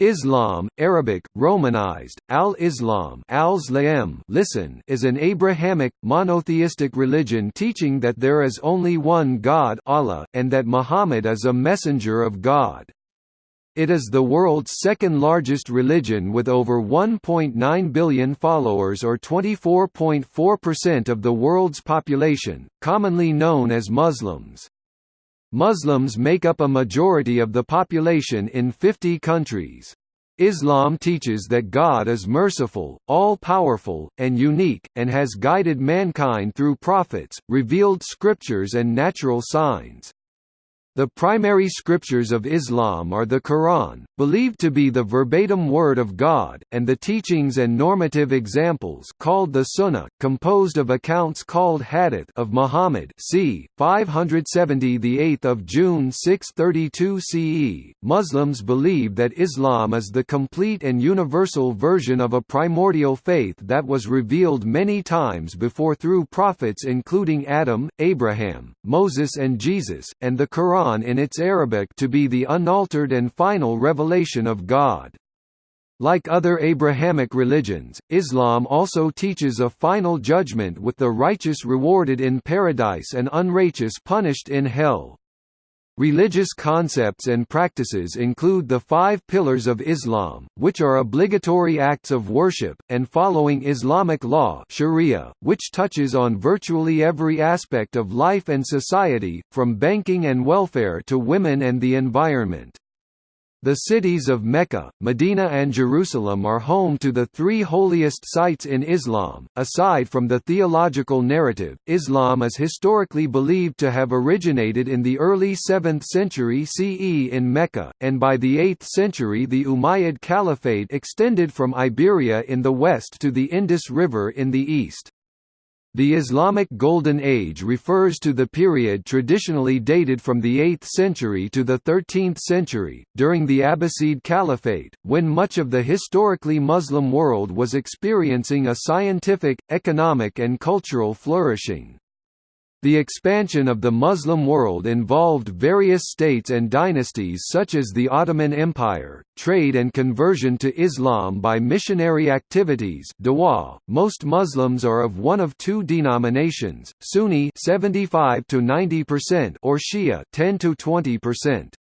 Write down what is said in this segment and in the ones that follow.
Islam, Arabic, Romanized, al-Islam listen is an Abrahamic, monotheistic religion teaching that there is only one God Allah, and that Muhammad is a messenger of God. It is the world's second largest religion with over 1.9 billion followers or 24.4% of the world's population, commonly known as Muslims. Muslims make up a majority of the population in 50 countries. Islam teaches that God is merciful, all-powerful, and unique, and has guided mankind through prophets, revealed scriptures and natural signs. The primary scriptures of Islam are the Quran, believed to be the verbatim word of God, and the teachings and normative examples called the Sunnah, composed of accounts called Hadith of Muhammad c. 570 the 8th of June 632 CE. Muslims believe that Islam is the complete and universal version of a primordial faith that was revealed many times before through prophets including Adam, Abraham, Moses and Jesus, and the Quran Quran in its Arabic to be the unaltered and final revelation of God. Like other Abrahamic religions, Islam also teaches a final judgment with the righteous rewarded in paradise and unrighteous punished in hell. Religious concepts and practices include the five pillars of Islam, which are obligatory acts of worship, and following Islamic law sharia, which touches on virtually every aspect of life and society, from banking and welfare to women and the environment. The cities of Mecca, Medina and Jerusalem are home to the three holiest sites in Islam. Aside from the theological narrative, Islam is historically believed to have originated in the early 7th century CE in Mecca, and by the 8th century the Umayyad Caliphate extended from Iberia in the west to the Indus River in the east. The Islamic Golden Age refers to the period traditionally dated from the 8th century to the 13th century, during the Abbasid Caliphate, when much of the historically Muslim world was experiencing a scientific, economic and cultural flourishing. The expansion of the Muslim world involved various states and dynasties such as the Ottoman Empire, trade and conversion to Islam by missionary activities. .Most Muslims are of one of two denominations, Sunni 75 to 90% or Shia 10 to 20%.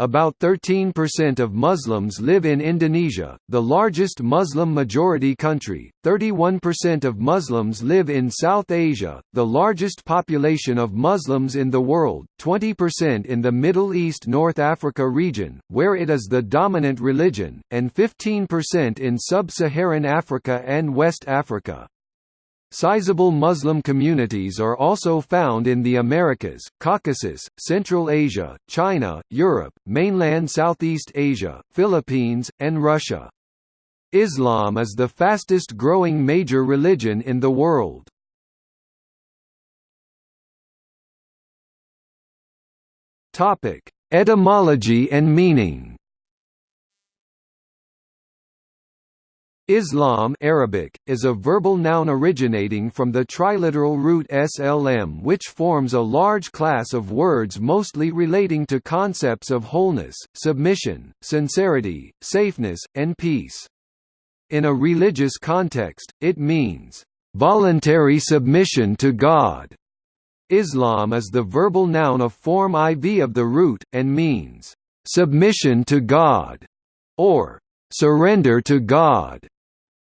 About 13% of Muslims live in Indonesia, the largest Muslim-majority country, 31% of Muslims live in South Asia, the largest population of Muslims in the world, 20% in the Middle East North Africa region, where it is the dominant religion, and 15% in Sub-Saharan Africa and West Africa. Sizable Muslim communities are also found in the Americas, Caucasus, Central Asia, China, Europe, mainland Southeast Asia, Philippines, and Russia. Islam is the fastest growing major religion in the world. Etymology and meaning Islam Arabic, is a verbal noun originating from the triliteral root slm which forms a large class of words mostly relating to concepts of wholeness, submission, sincerity, safeness, and peace. In a religious context, it means, "...voluntary submission to God." Islam is the verbal noun of form iv of the root, and means, "...submission to God", or "...surrender to God".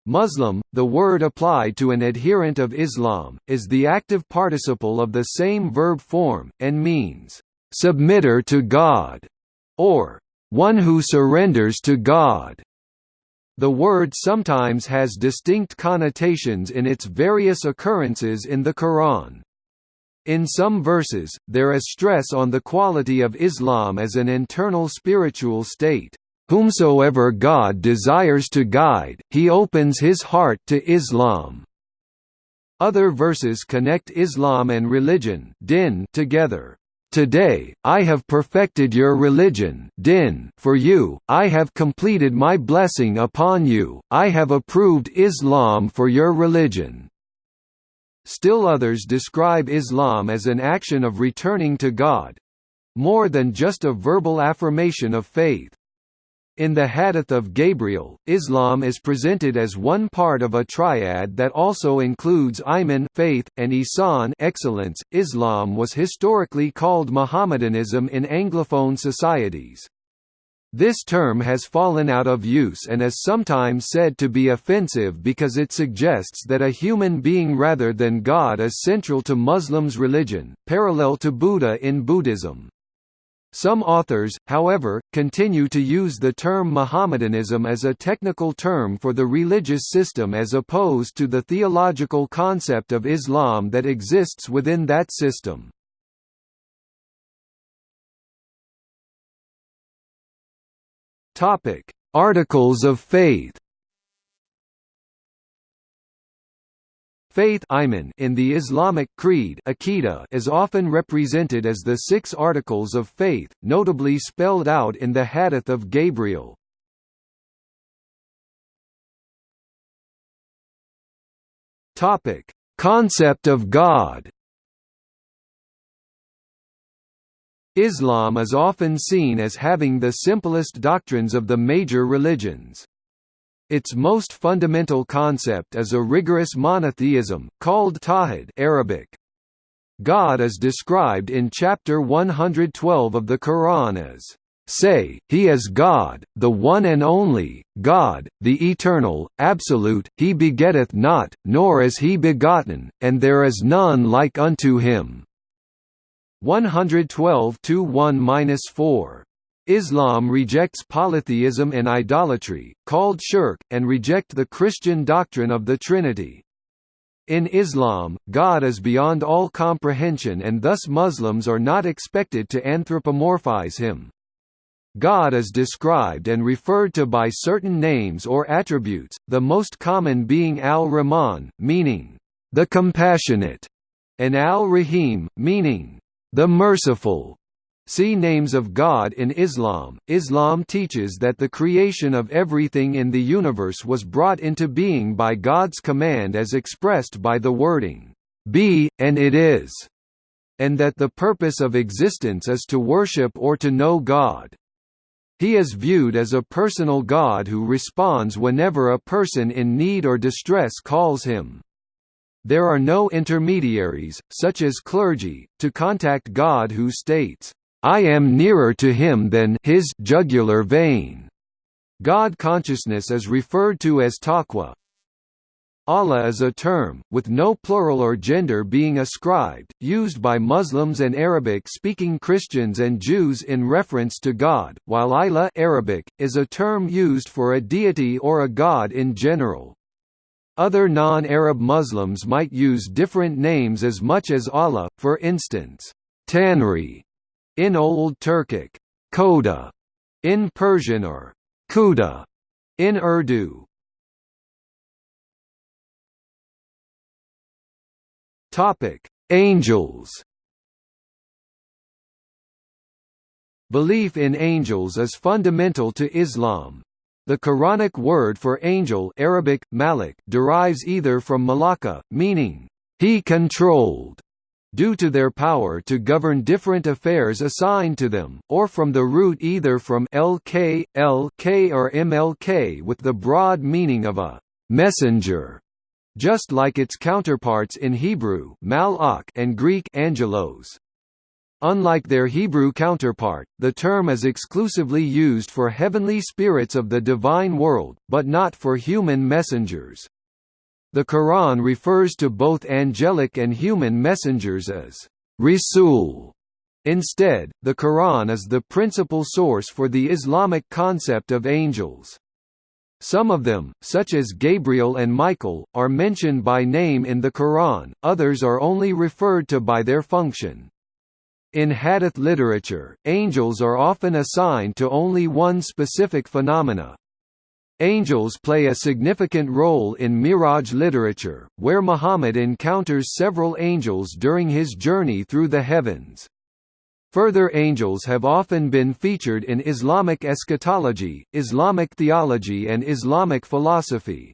Muslim, the word applied to an adherent of Islam, is the active participle of the same verb form, and means, "...submitter to God", or "...one who surrenders to God". The word sometimes has distinct connotations in its various occurrences in the Quran. In some verses, there is stress on the quality of Islam as an internal spiritual state. Whomsoever God desires to guide, he opens his heart to Islam. Other verses connect Islam and religion din together. Today, I have perfected your religion din for you, I have completed my blessing upon you, I have approved Islam for your religion. Still others describe Islam as an action of returning to God more than just a verbal affirmation of faith. In the Hadith of Gabriel, Islam is presented as one part of a triad that also includes Iman faith, and Ihsan excellence. Islam was historically called Mohammedanism in Anglophone societies. This term has fallen out of use and is sometimes said to be offensive because it suggests that a human being rather than God is central to Muslims' religion, parallel to Buddha in Buddhism. Some authors, however, continue to use the term Mohammedanism as a technical term for the religious system as opposed to the theological concept of Islam that exists within that system. Articles of faith Faith in the Islamic creed is often represented as the six articles of faith, notably spelled out in the Hadith of Gabriel. Concept of God Islam is often seen as having the simplest doctrines of the major religions. Its most fundamental concept is a rigorous monotheism, called Tawhid Arabic. God is described in chapter 112 of the Quran as, "...say, He is God, the one and only, God, the eternal, absolute, He begetteth not, nor is He begotten, and there is none like unto Him." 112 1-4 Islam rejects polytheism and idolatry, called shirk, and reject the Christian doctrine of the Trinity. In Islam, God is beyond all comprehension and thus Muslims are not expected to anthropomorphize him. God is described and referred to by certain names or attributes, the most common being al-Rahman, meaning, the compassionate, and al-Rahim, meaning, the merciful. See Names of God in Islam. Islam teaches that the creation of everything in the universe was brought into being by God's command as expressed by the wording, Be, and it is, and that the purpose of existence is to worship or to know God. He is viewed as a personal God who responds whenever a person in need or distress calls him. There are no intermediaries, such as clergy, to contact God who states, I am nearer to him than his jugular vein. God consciousness is referred to as taqwa. Allah is a term, with no plural or gender being ascribed, used by Muslims and Arabic-speaking Christians and Jews in reference to God, while Ilah Arabic, is a term used for a deity or a god in general. Other non-Arab Muslims might use different names as much as Allah, for instance, Tanri in Old Turkic, Koda, in Persian or Kuda, in Urdu. Topic: Angels. Belief in angels is fundamental to Islam. The Quranic word for angel Arabic, malik derives either from malaka, meaning, he controlled, due to their power to govern different affairs assigned to them, or from the root either from lk, lk or mlk with the broad meaning of a messenger, just like its counterparts in Hebrew and Greek angelos. Unlike their Hebrew counterpart, the term is exclusively used for heavenly spirits of the divine world, but not for human messengers. The Quran refers to both angelic and human messengers as Rasul. Instead, the Quran is the principal source for the Islamic concept of angels. Some of them, such as Gabriel and Michael, are mentioned by name in the Quran, others are only referred to by their function. In hadith literature, angels are often assigned to only one specific phenomena, Angels play a significant role in Miraj literature, where Muhammad encounters several angels during his journey through the heavens. Further angels have often been featured in Islamic eschatology, Islamic theology and Islamic philosophy.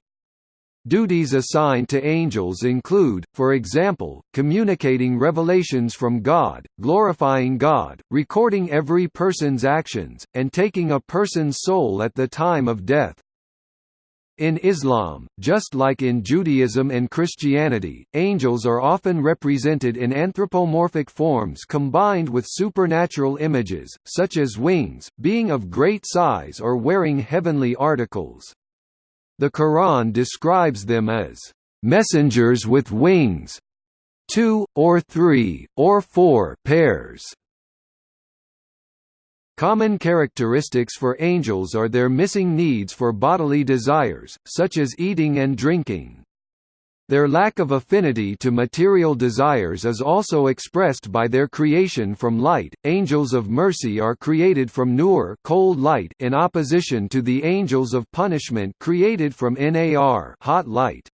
Duties assigned to angels include, for example, communicating revelations from God, glorifying God, recording every person's actions, and taking a person's soul at the time of death. In Islam, just like in Judaism and Christianity, angels are often represented in anthropomorphic forms combined with supernatural images, such as wings, being of great size or wearing heavenly articles. The Quran describes them as messengers with wings, two, or three, or four pairs. Common characteristics for angels are their missing needs for bodily desires, such as eating and drinking. Their lack of affinity to material desires is also expressed by their creation from light. Angels of mercy are created from nur, cold light, in opposition to the angels of punishment created from nar, hot light.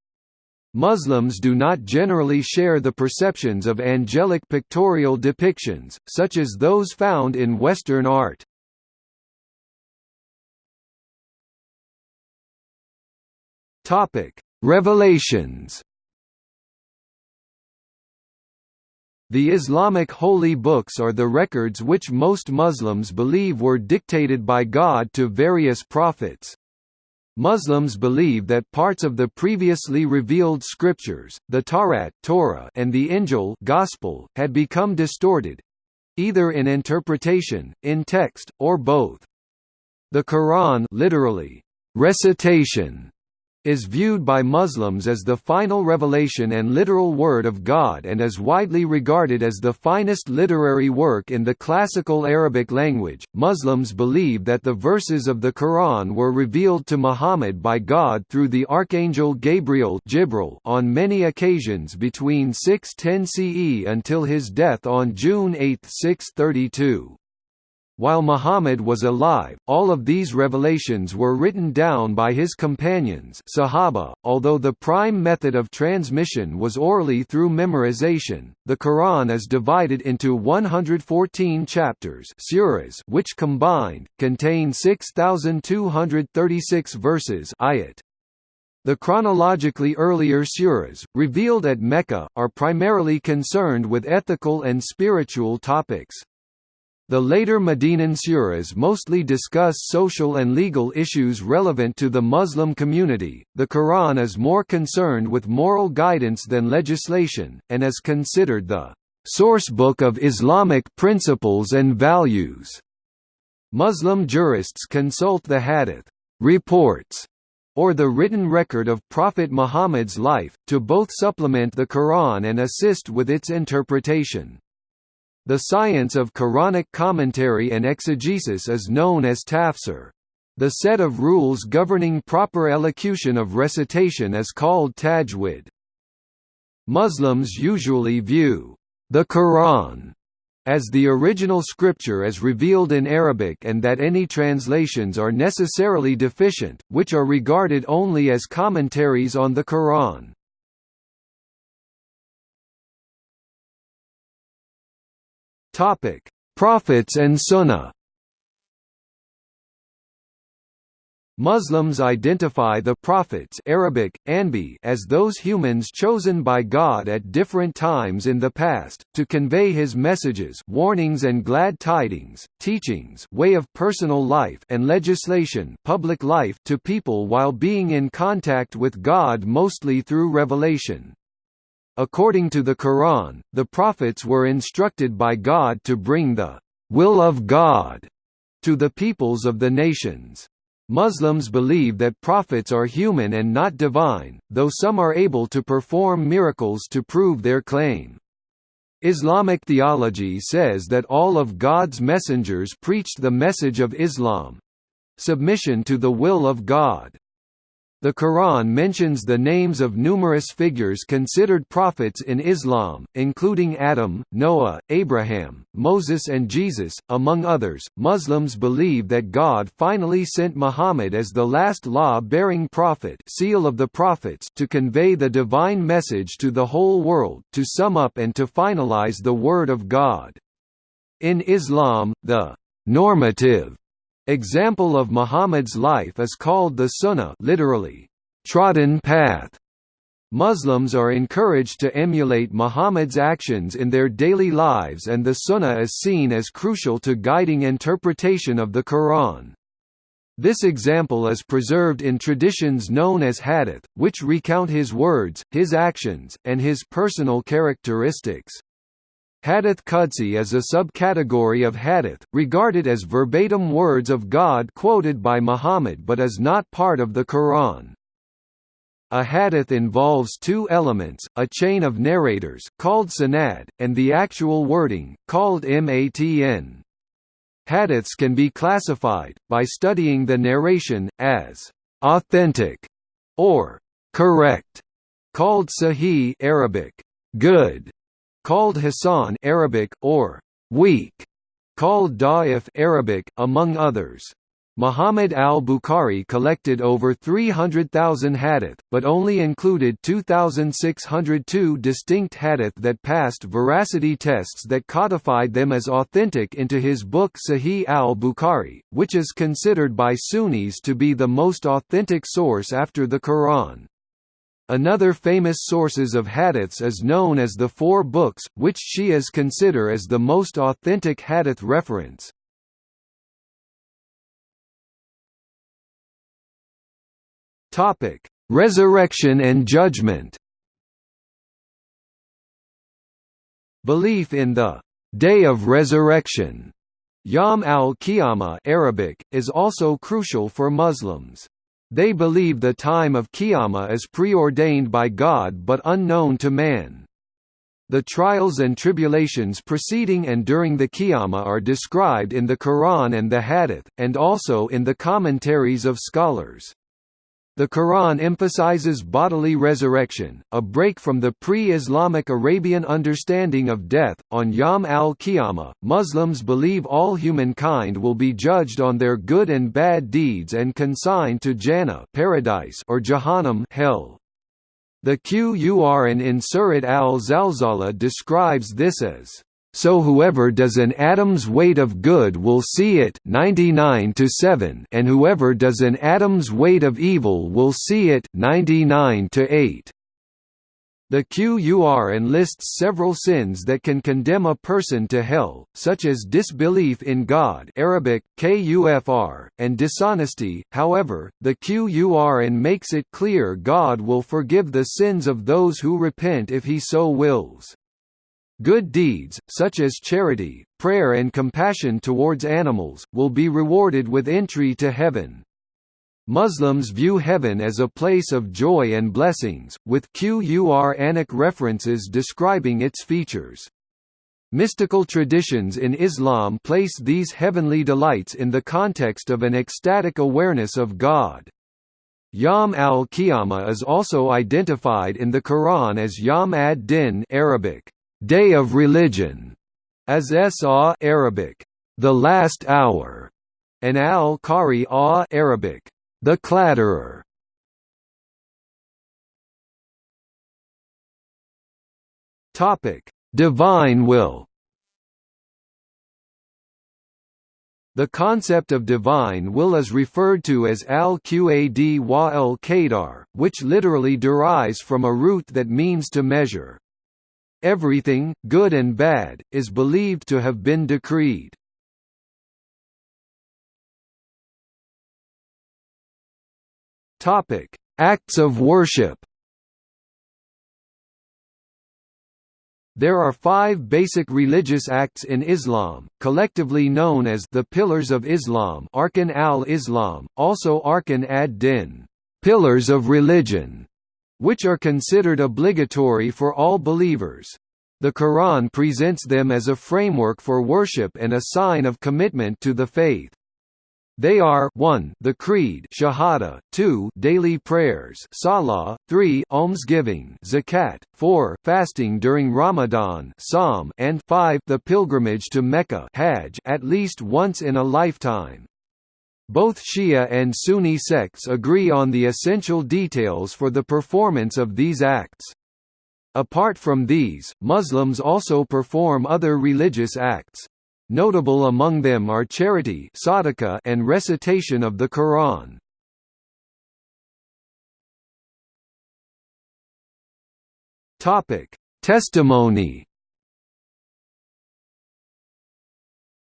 Muslims do not generally share the perceptions of angelic pictorial depictions, such as those found in Western art. Revelations The Islamic holy books are the records which most Muslims believe were dictated by God to various prophets. Muslims believe that parts of the previously revealed scriptures, the Tawrat Torah and the Injil Gospel, had become distorted—either in interpretation, in text, or both. The Quran literally, recitation is viewed by Muslims as the final revelation and literal word of God and is widely regarded as the finest literary work in the classical Arabic language. Muslims believe that the verses of the Quran were revealed to Muhammad by God through the archangel Gabriel Jibril on many occasions between 610 CE until his death on June 8, 632. While Muhammad was alive, all of these revelations were written down by his companions Sahaba. .Although the prime method of transmission was orally through memorization, the Quran is divided into 114 chapters suras which combined, contain 6,236 verses ayat. The chronologically earlier suras, revealed at Mecca, are primarily concerned with ethical and spiritual topics. The later Medinan suras mostly discuss social and legal issues relevant to the Muslim community. The Quran is more concerned with moral guidance than legislation, and is considered the sourcebook of Islamic principles and values. Muslim jurists consult the Hadith reports or the written record of Prophet Muhammad's life, to both supplement the Quran and assist with its interpretation. The science of Quranic commentary and exegesis is known as tafsir. The set of rules governing proper elocution of recitation is called tajwid. Muslims usually view the Quran as the original scripture as revealed in Arabic and that any translations are necessarily deficient, which are regarded only as commentaries on the Quran. Topic: Prophets and Sunnah. Muslims identify the prophets Arabic, Anbi as those humans chosen by God at different times in the past, to convey his messages warnings and glad tidings, teachings way of personal life and legislation public life to people while being in contact with God mostly through revelation. According to the Quran, the prophets were instructed by God to bring the will of God to the peoples of the nations. Muslims believe that prophets are human and not divine, though some are able to perform miracles to prove their claim. Islamic theology says that all of God's messengers preached the message of Islam—submission to the will of God. The Quran mentions the names of numerous figures considered prophets in Islam, including Adam, Noah, Abraham, Moses, and Jesus, among others. Muslims believe that God finally sent Muhammad as the last law bearing prophet, seal of the prophets, to convey the divine message to the whole world, to sum up and to finalize the Word of God. In Islam, the normative Example of Muhammad's life is called the Sunnah literally, trodden path. Muslims are encouraged to emulate Muhammad's actions in their daily lives and the Sunnah is seen as crucial to guiding interpretation of the Quran. This example is preserved in traditions known as hadith, which recount his words, his actions, and his personal characteristics. Hadith Qudsi is a subcategory of hadith, regarded as verbatim words of God quoted by Muhammad but is not part of the Quran. A hadith involves two elements, a chain of narrators, called sanad, and the actual wording, called matn. Hadiths can be classified, by studying the narration, as «authentic» or «correct», called sahih Arabic, «good», called hasan Arabic, or «weak», called da'if Arabic, among others. Muhammad al-Bukhari collected over 300,000 hadith, but only included 2,602 distinct hadith that passed veracity tests that codified them as authentic into his book Sahih al-Bukhari, which is considered by Sunnis to be the most authentic source after the Quran. Another famous sources of hadiths is known as the Four Books, which Shias consider as the most authentic hadith reference. Topic: Resurrection and Judgment. Belief in the Day of Resurrection, Yom al-Qiyamah Arabic, is also crucial for Muslims. They believe the time of Qiyamah is preordained by God but unknown to man. The trials and tribulations preceding and during the Qiyamah are described in the Quran and the Hadith, and also in the commentaries of scholars. The Quran emphasizes bodily resurrection, a break from the pre-Islamic Arabian understanding of death. On Yom al-Qiyamah, Muslims believe all humankind will be judged on their good and bad deeds and consigned to Jannah, paradise, or Jahannam, hell. The Qur'an in Surat al-Zalzala describes this as so whoever does an atom's weight of good will see it 99 to 7 and whoever does an atom's weight of evil will see it 99 to 8. The Qur'an lists several sins that can condemn a person to hell, such as disbelief in God Arabic, kufr, and dishonesty, however, the QUR Qur'an makes it clear God will forgive the sins of those who repent if he so wills. Good deeds, such as charity, prayer and compassion towards animals, will be rewarded with entry to heaven. Muslims view heaven as a place of joy and blessings, with Quranic references describing its features. Mystical traditions in Islam place these heavenly delights in the context of an ecstatic awareness of God. Yom al-Qiyamah is also identified in the Quran as Yom ad-Din Arabic, Day of Religion, as Sa Arabic, the last hour, and al-Qari Arabic, the clatterer. Topic: Divine will. The concept of divine will is referred to as al-Qad wa al-Qadar, which literally derives from a root that means to measure. Everything, good and bad, is believed to have been decreed. Topic: Acts of worship. There are five basic religious acts in Islam, collectively known as the Pillars of Islam Arkan al-Islam, also Arkan ad-Din pillars of religion", which are considered obligatory for all believers. The Quran presents them as a framework for worship and a sign of commitment to the faith. They are 1 the creed shahada, 2 daily prayers salah, 3 almsgiving zakat, 4 fasting during Ramadan sawm, and 5 the pilgrimage to Mecca hajj at least once in a lifetime. Both Shia and Sunni sects agree on the essential details for the performance of these acts. Apart from these, Muslims also perform other religious acts. Notable among them are charity and recitation of the Quran. Testimony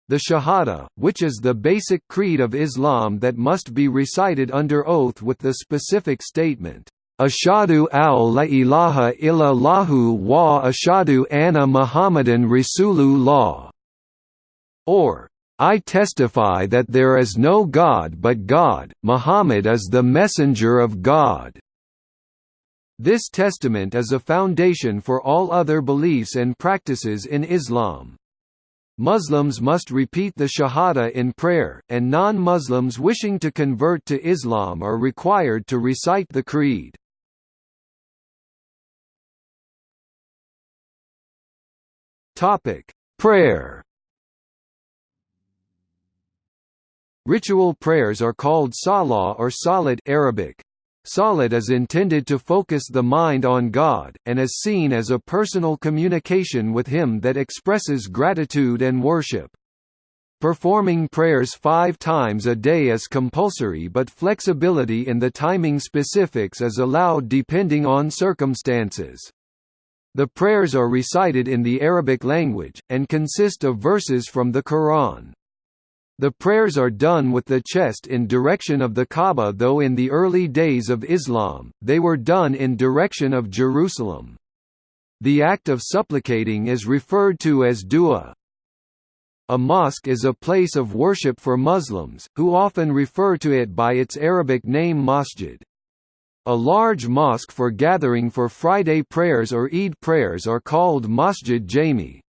The Shahada, which is the basic creed of Islam that must be recited under oath with the specific statement, Ashadu al la ilaha illallahu wa ashadu anna Muhammadan Rasulullah, or I testify that there is no God but God, Muhammad is the messenger of God. This testament is a foundation for all other beliefs and practices in Islam. Muslims must repeat the Shahada in prayer, and non-Muslims wishing to convert to Islam are required to recite the creed. Prayer Ritual prayers are called salah or salat Arabic, Salat is intended to focus the mind on God, and is seen as a personal communication with Him that expresses gratitude and worship. Performing prayers five times a day is compulsory but flexibility in the timing specifics is allowed depending on circumstances. The prayers are recited in the Arabic language, and consist of verses from the Quran. The prayers are done with the chest in direction of the Kaaba though in the early days of Islam, they were done in direction of Jerusalem. The act of supplicating is referred to as dua. A mosque is a place of worship for Muslims, who often refer to it by its Arabic name masjid. A large mosque for gathering for Friday prayers or Eid prayers are called masjid jami.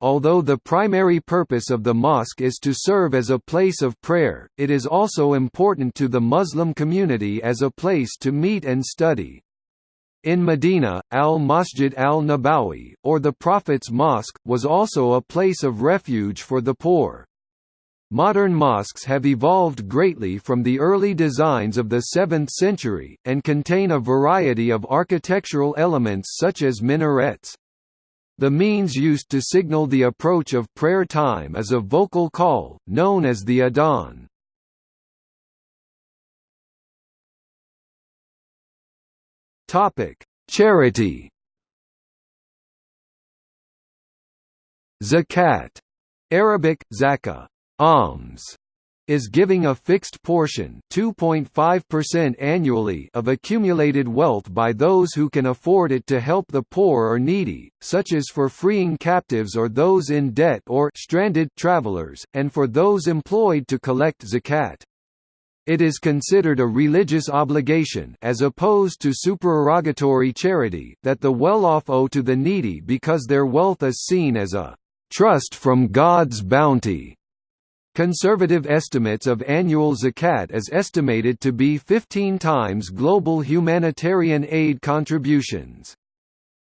Although the primary purpose of the mosque is to serve as a place of prayer, it is also important to the Muslim community as a place to meet and study. In Medina, al-Masjid al-Nabawi, or the Prophet's Mosque, was also a place of refuge for the poor. Modern mosques have evolved greatly from the early designs of the 7th century, and contain a variety of architectural elements such as minarets. The means used to signal the approach of prayer time is a vocal call, known as the adhan. Charity Zakat Arabic, zakah, alms, is giving a fixed portion 2.5% annually of accumulated wealth by those who can afford it to help the poor or needy, such as for freeing captives or those in debt or stranded travelers, and for those employed to collect zakat. It is considered a religious obligation as opposed to supererogatory charity that the well-off owe to the needy because their wealth is seen as a trust from God's bounty. Conservative estimates of annual zakat is estimated to be 15 times global humanitarian aid contributions.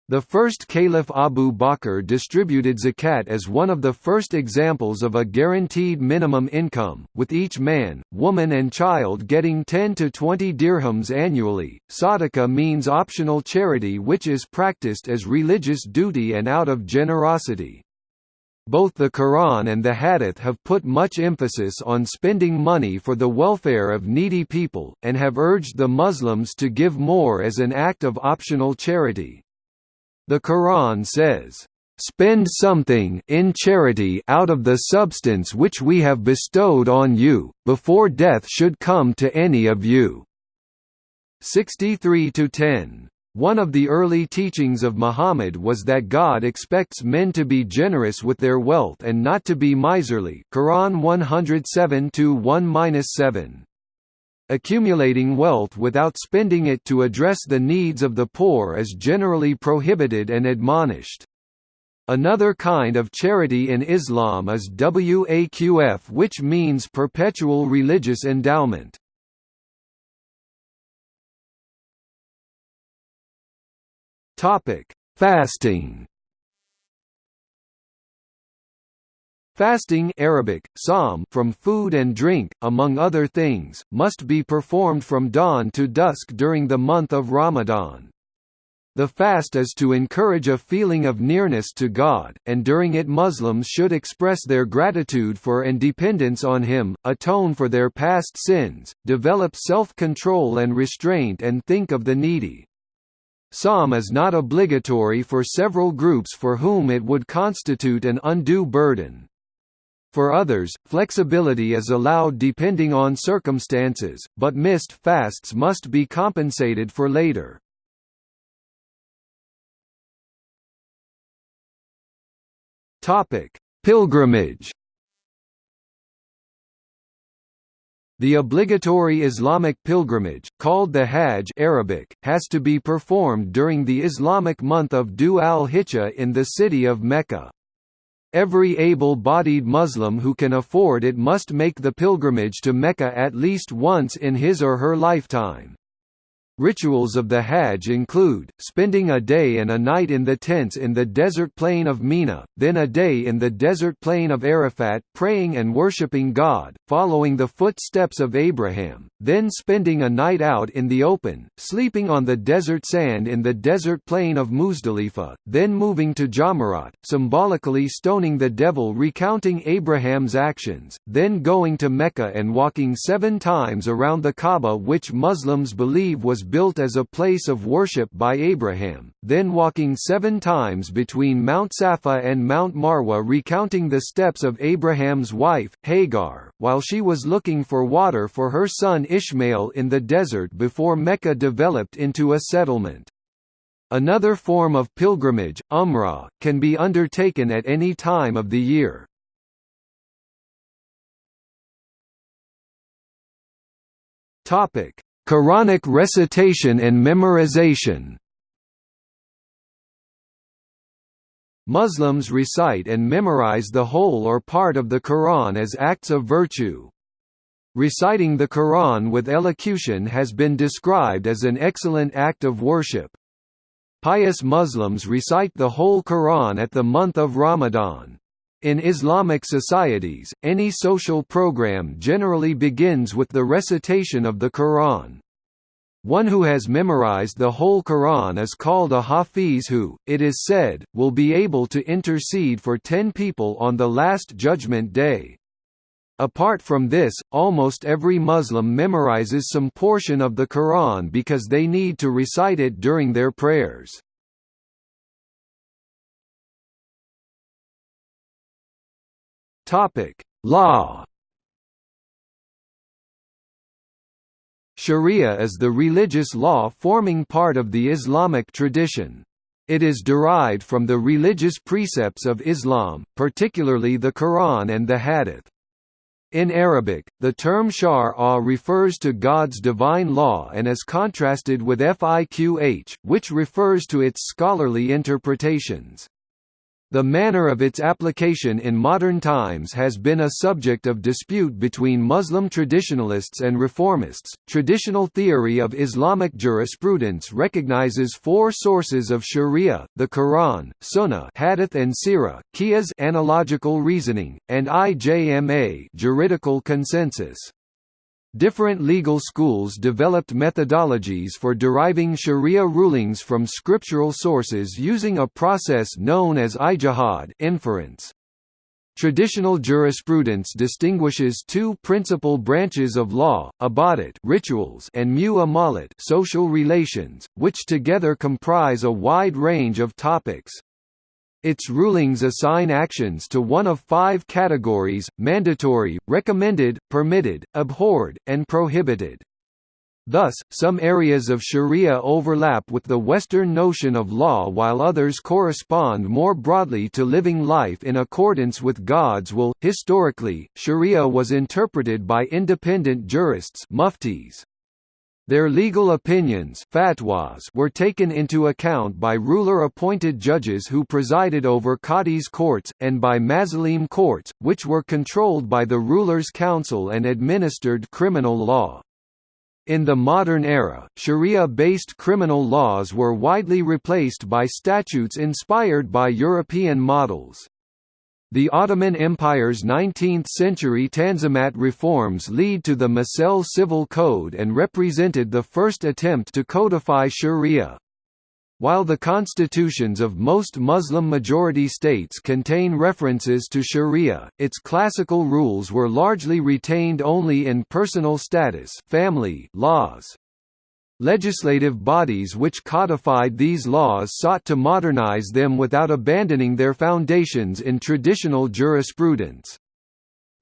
The first Caliph Abu Bakr distributed zakat as one of the first examples of a guaranteed minimum income, with each man, woman and child getting 10 to 20 dirhams annually. Sadaqah means optional charity which is practiced as religious duty and out of generosity. Both the Quran and the Hadith have put much emphasis on spending money for the welfare of needy people, and have urged the Muslims to give more as an act of optional charity. The Quran says, "...spend something in charity out of the substance which we have bestowed on you, before death should come to any of you." 63–10 one of the early teachings of Muhammad was that God expects men to be generous with their wealth and not to be miserly Quran 107-1-7. Accumulating wealth without spending it to address the needs of the poor is generally prohibited and admonished. Another kind of charity in Islam is waqf which means perpetual religious endowment. Topic: Fasting. Fasting Arabic, sawm from food and drink, among other things, must be performed from dawn to dusk during the month of Ramadan. The fast is to encourage a feeling of nearness to God, and during it Muslims should express their gratitude for and dependence on Him, atone for their past sins, develop self-control and restraint and think of the needy. Sawm is not obligatory for several groups for whom it would constitute an undue burden. For others, flexibility is allowed depending on circumstances, but missed fasts must be compensated for later. Pilgrimage The obligatory Islamic pilgrimage, called the Hajj Arabic, has to be performed during the Islamic month of Dhu al-Hijjah in the city of Mecca. Every able-bodied Muslim who can afford it must make the pilgrimage to Mecca at least once in his or her lifetime. Rituals of the Hajj include, spending a day and a night in the tents in the desert plain of Mina, then a day in the desert plain of Arafat praying and worshipping God, following the footsteps of Abraham, then spending a night out in the open, sleeping on the desert sand in the desert plain of Muzdalifah, then moving to Jamarat, symbolically stoning the devil recounting Abraham's actions, then going to Mecca and walking seven times around the Kaaba which Muslims believe was built as a place of worship by Abraham, then walking seven times between Mount Safa and Mount Marwa recounting the steps of Abraham's wife, Hagar, while she was looking for water for her son Ishmael in the desert before Mecca developed into a settlement. Another form of pilgrimage, Umrah, can be undertaken at any time of the year. Topic: Quranic recitation and memorization Muslims recite and memorize the whole or part of the Quran as acts of virtue. Reciting the Quran with elocution has been described as an excellent act of worship. Pious Muslims recite the whole Quran at the month of Ramadan. In Islamic societies, any social program generally begins with the recitation of the Quran. One who has memorized the whole Quran is called a Hafiz who, it is said, will be able to intercede for ten people on the Last Judgment Day. Apart from this, almost every Muslim memorizes some portion of the Quran because they need to recite it during their prayers. Topic: Law. Sharia is the religious law forming part of the Islamic tradition. It is derived from the religious precepts of Islam, particularly the Quran and the Hadith. In Arabic, the term shar' refers to God's divine law and is contrasted with fiqh, which refers to its scholarly interpretations. The manner of its application in modern times has been a subject of dispute between Muslim traditionalists and reformists. Traditional theory of Islamic jurisprudence recognizes four sources of Sharia: the Quran, Sunnah, Hadith and Sirah, Qiyas analogical reasoning, and IJMA juridical consensus. Different legal schools developed methodologies for deriving sharia rulings from scriptural sources using a process known as ijtihad inference. Traditional jurisprudence distinguishes two principal branches of law, ibadat rituals and mu'amalat social relations, which together comprise a wide range of topics. Its rulings assign actions to one of five categories, mandatory, recommended, permitted, abhorred, and prohibited. Thus, some areas of sharia overlap with the Western notion of law while others correspond more broadly to living life in accordance with God's will. Historically, sharia was interpreted by independent jurists muftis. Their legal opinions fatwas were taken into account by ruler-appointed judges who presided over qadis courts, and by mazalim courts, which were controlled by the ruler's council and administered criminal law. In the modern era, Sharia-based criminal laws were widely replaced by statutes inspired by European models. The Ottoman Empire's 19th-century Tanzimat reforms lead to the Mecelle Civil Code and represented the first attempt to codify sharia. While the constitutions of most Muslim-majority states contain references to sharia, its classical rules were largely retained only in personal status family laws. Legislative bodies which codified these laws sought to modernize them without abandoning their foundations in traditional jurisprudence.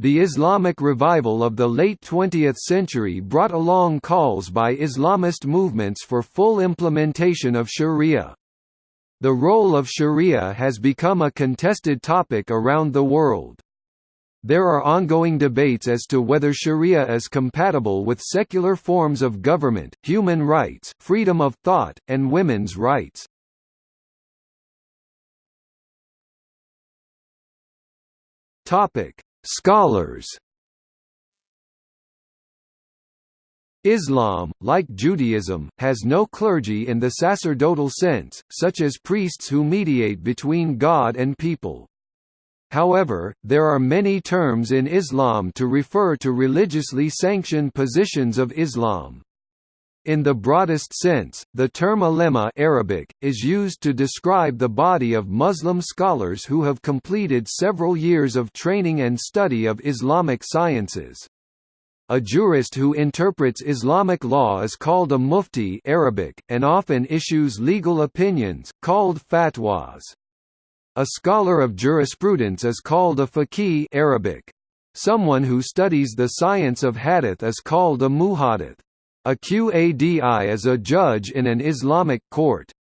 The Islamic revival of the late 20th century brought along calls by Islamist movements for full implementation of sharia. The role of sharia has become a contested topic around the world. There are ongoing debates as to whether sharia is compatible with secular forms of government, human rights, freedom of thought, and women's rights. Topic: Scholars Islam, like Judaism, has no clergy in the sacerdotal sense, such as priests who mediate between God and people. However, there are many terms in Islam to refer to religiously sanctioned positions of Islam. In the broadest sense, the term ulema Arabic, is used to describe the body of Muslim scholars who have completed several years of training and study of Islamic sciences. A jurist who interprets Islamic law is called a mufti Arabic, and often issues legal opinions, called fatwas. A scholar of jurisprudence is called a faqih Arabic. Someone who studies the science of hadith is called a muhaddith. A qadi is a judge in an Islamic court.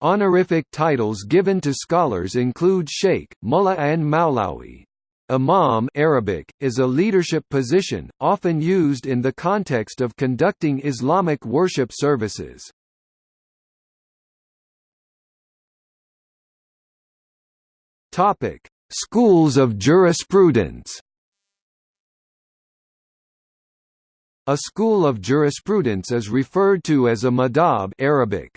Honorific titles given to scholars include sheikh, mullah and maulawi. Imam Arabic, is a leadership position, often used in the context of conducting Islamic worship services. Topic: Schools of jurisprudence. A school of jurisprudence is referred to as a madhab Arabic.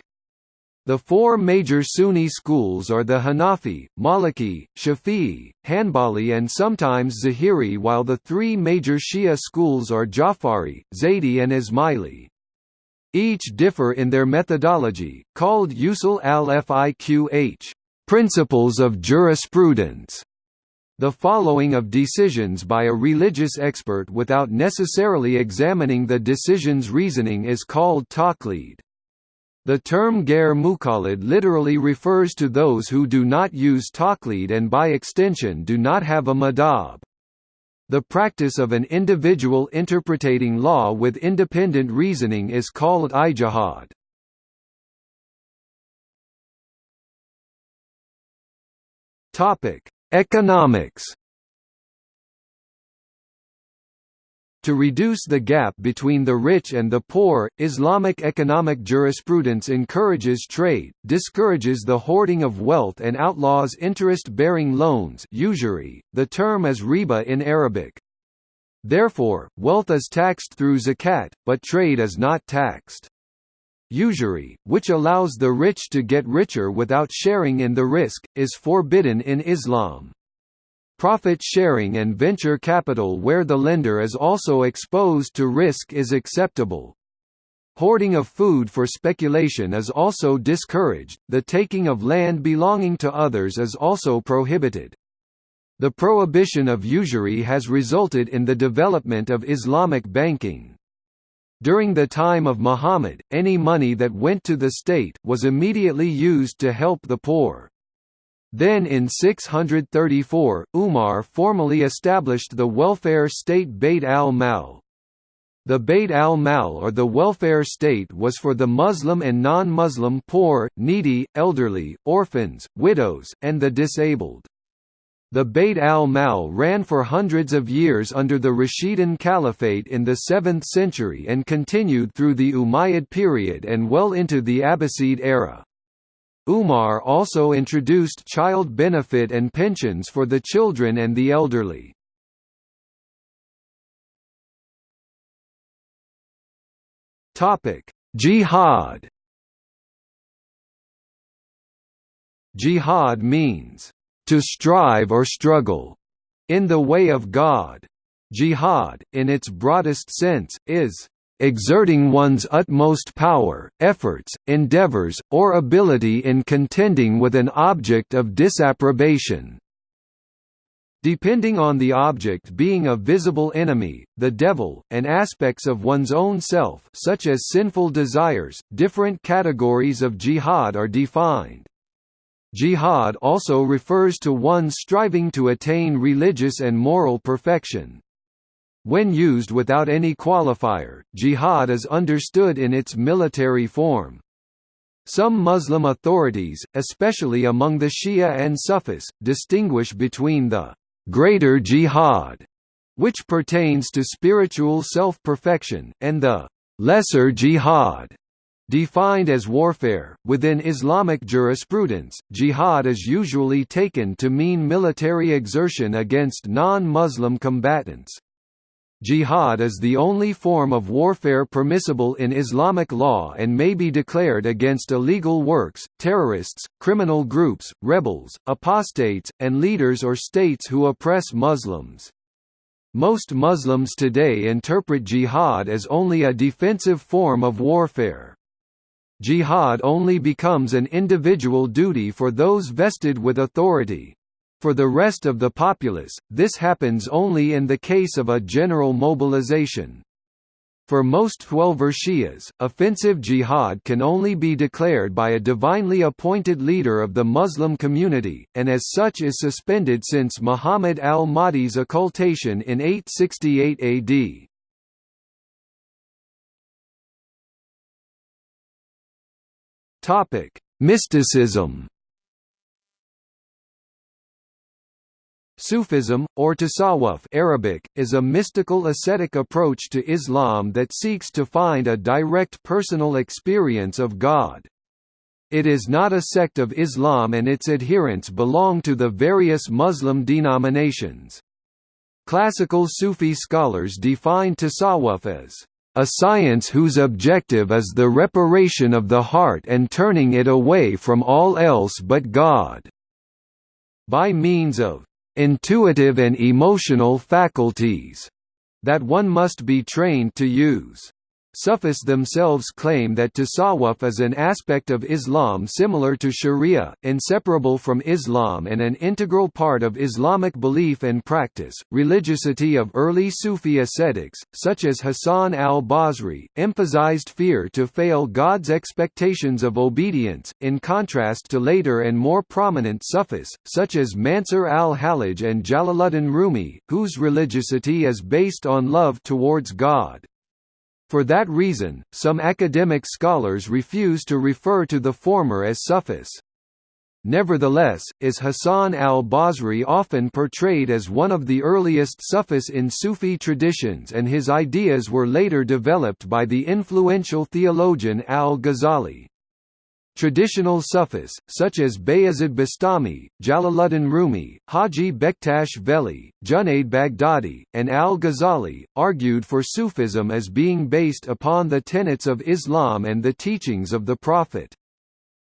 The four major Sunni schools are the Hanafi, Maliki, Shafi'i, Hanbali and sometimes Zahiri while the three major Shia schools are Jafari, Zaydi and Ismaili. Each differ in their methodology, called usul al-fiqh Principles of jurisprudence the following of decisions by a religious expert without necessarily examining the decision's reasoning is called taqlid. The term ghair muqallid literally refers to those who do not use taqlid and by extension do not have a madhab. The practice of an individual interpreting law with independent reasoning is called ijtihad. Topic: Economics. To reduce the gap between the rich and the poor, Islamic economic jurisprudence encourages trade, discourages the hoarding of wealth and outlaws interest-bearing loans usury, the term is riba in Arabic. Therefore, wealth is taxed through zakat, but trade is not taxed. Usury, which allows the rich to get richer without sharing in the risk, is forbidden in Islam. Profit sharing and venture capital where the lender is also exposed to risk is acceptable. Hoarding of food for speculation is also discouraged, the taking of land belonging to others is also prohibited. The prohibition of usury has resulted in the development of Islamic banking. During the time of Muhammad, any money that went to the state, was immediately used to help the poor. Then in 634, Umar formally established the welfare state Bayt al-Mal. The Bayt al-Mal or the welfare state was for the Muslim and non-Muslim poor, needy, elderly, orphans, widows, and the disabled. The Bayt al-Mal ran for hundreds of years under the Rashidun Caliphate in the 7th century and continued through the Umayyad period and well into the Abbasid era. Umar also introduced child benefit and pensions for the children and the elderly. Jihad Jihad means to strive or struggle in the way of God. Jihad, in its broadest sense, is exerting one's utmost power, efforts, endeavors, or ability in contending with an object of disapprobation. depending on the object being a visible enemy, the devil, and aspects of one's own self such as sinful desires, different categories of jihad are defined. Jihad also refers to one striving to attain religious and moral perfection. When used without any qualifier, jihad is understood in its military form. Some Muslim authorities, especially among the Shia and Sufis, distinguish between the greater jihad, which pertains to spiritual self-perfection, and the lesser jihad, defined as warfare. Within Islamic jurisprudence, jihad is usually taken to mean military exertion against non-Muslim combatants. Jihad is the only form of warfare permissible in Islamic law and may be declared against illegal works, terrorists, criminal groups, rebels, apostates, and leaders or states who oppress Muslims. Most Muslims today interpret jihad as only a defensive form of warfare. Jihad only becomes an individual duty for those vested with authority. For the rest of the populace, this happens only in the case of a general mobilization. For most Twelver Shias, offensive jihad can only be declared by a divinely appointed leader of the Muslim community, and as such is suspended since Muhammad al-Mahdi's occultation in 868 AD. Topic: Mysticism. Sufism, or tasawwuf Arabic, is a mystical ascetic approach to Islam that seeks to find a direct personal experience of God. It is not a sect of Islam and its adherents belong to the various Muslim denominations. Classical Sufi scholars define tasawwuf as a science whose objective is the reparation of the heart and turning it away from all else but God. By means of intuitive and emotional faculties that one must be trained to use. Sufis themselves claim that tasawwuf is an aspect of Islam similar to sharia, inseparable from Islam and an integral part of Islamic belief and practice. Religiosity of early Sufi ascetics, such as Hassan al-Basri, emphasized fear to fail God's expectations of obedience, in contrast to later and more prominent Sufis, such as Mansur al-Hallaj and Jalaluddin Rumi, whose religiosity is based on love towards God. For that reason, some academic scholars refuse to refer to the former as Sufis. Nevertheless, is Hassan al-Basri often portrayed as one of the earliest Sufis in Sufi traditions and his ideas were later developed by the influential theologian al-Ghazali. Traditional Sufis, such as Bayazid Bastami, Jalaluddin Rumi, Haji Bektash Veli, Junaid Baghdadi, and al-Ghazali, argued for Sufism as being based upon the tenets of Islam and the teachings of the Prophet.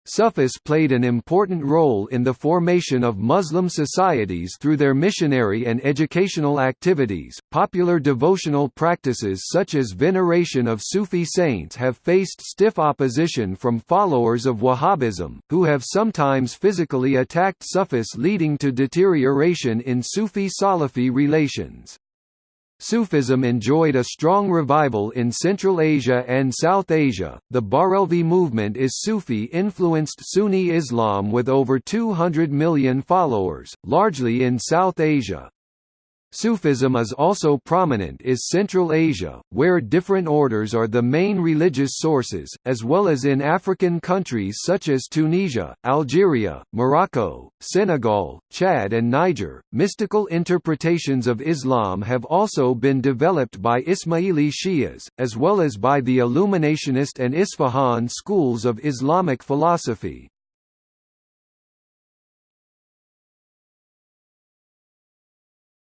Sufis played an important role in the formation of Muslim societies through their missionary and educational activities. Popular devotional practices such as veneration of Sufi saints have faced stiff opposition from followers of Wahhabism, who have sometimes physically attacked Sufis leading to deterioration in Sufi-Salafi relations. Sufism enjoyed a strong revival in Central Asia and South Asia. The Barelvi movement is Sufi influenced Sunni Islam with over 200 million followers, largely in South Asia. Sufism is also prominent is Central Asia, where different orders are the main religious sources, as well as in African countries such as Tunisia, Algeria, Morocco, Senegal, Chad and Niger. Mystical interpretations of Islam have also been developed by Ismaili Shias, as well as by the Illuminationist and Isfahan schools of Islamic philosophy.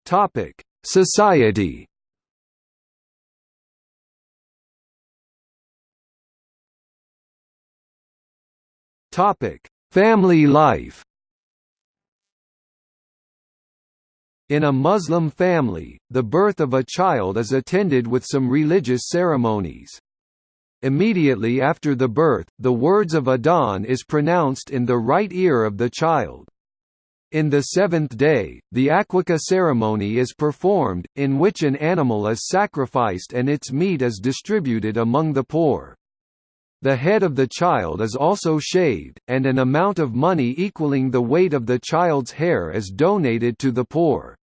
Topic: Society. Topic: Family life. In a Muslim family, the birth of a child is attended with some religious ceremonies. Immediately after the birth, the words of Adhan is pronounced in the right ear of the child. In the seventh day, the Aqiqah ceremony is performed, in which an animal is sacrificed and its meat is distributed among the poor. The head of the child is also shaved, and an amount of money equaling the weight of the child's hair is donated to the poor.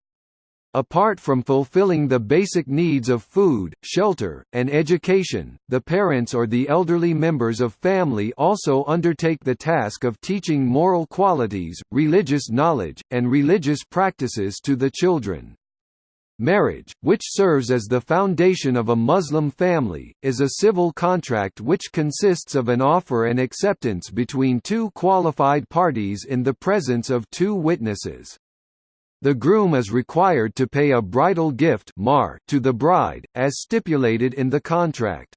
Apart from fulfilling the basic needs of food, shelter, and education, the parents or the elderly members of family also undertake the task of teaching moral qualities, religious knowledge, and religious practices to the children. Marriage, which serves as the foundation of a Muslim family, is a civil contract which consists of an offer and acceptance between two qualified parties in the presence of two witnesses. The groom is required to pay a bridal gift to the bride, as stipulated in the contract.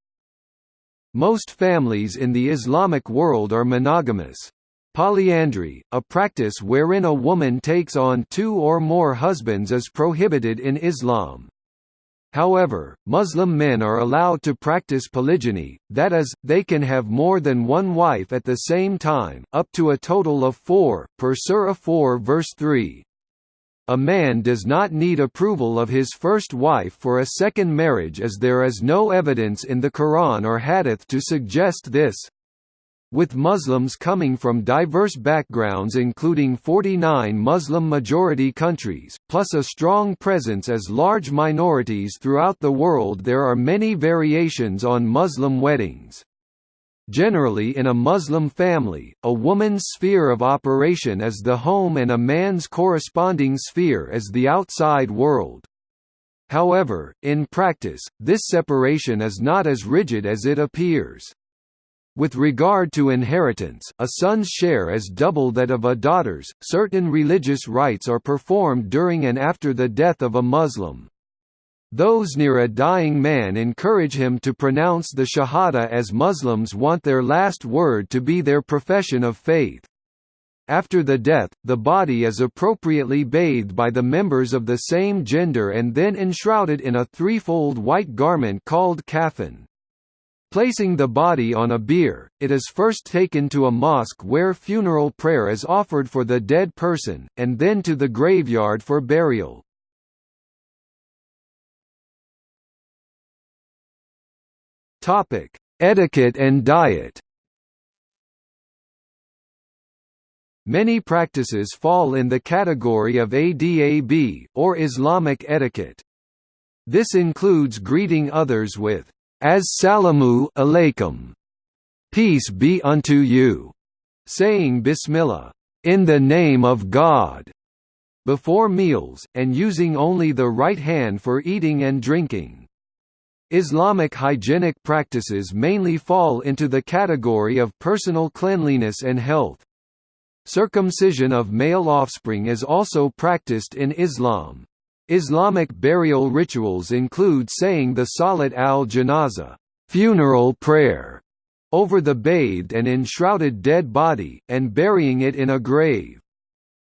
Most families in the Islamic world are monogamous. Polyandry, a practice wherein a woman takes on two or more husbands is prohibited in Islam. However, Muslim men are allowed to practice polygyny, that is, they can have more than one wife at the same time, up to a total of four, per Surah 4 verse 3. A man does not need approval of his first wife for a second marriage as there is no evidence in the Quran or Hadith to suggest this. With Muslims coming from diverse backgrounds including 49 Muslim-majority countries, plus a strong presence as large minorities throughout the world there are many variations on Muslim weddings. Generally in a Muslim family, a woman's sphere of operation is the home and a man's corresponding sphere is the outside world. However, in practice, this separation is not as rigid as it appears. With regard to inheritance, a son's share is double that of a daughter's. Certain religious rites are performed during and after the death of a Muslim. Those near a dying man encourage him to pronounce the Shahada as Muslims want their last word to be their profession of faith. After the death, the body is appropriately bathed by the members of the same gender and then enshrouded in a threefold white garment called kafan. Placing the body on a bier, it is first taken to a mosque where funeral prayer is offered for the dead person, and then to the graveyard for burial. Topic: Etiquette and diet. Many practices fall in the category of adab or Islamic etiquette. This includes greeting others with as-salamu alaykum, peace be unto you, saying Bismillah, in the name of God, before meals, and using only the right hand for eating and drinking. Islamic hygienic practices mainly fall into the category of personal cleanliness and health. Circumcision of male offspring is also practiced in Islam. Islamic burial rituals include saying the Salat al-Janaza funeral prayer over the bathed and enshrouded dead body, and burying it in a grave.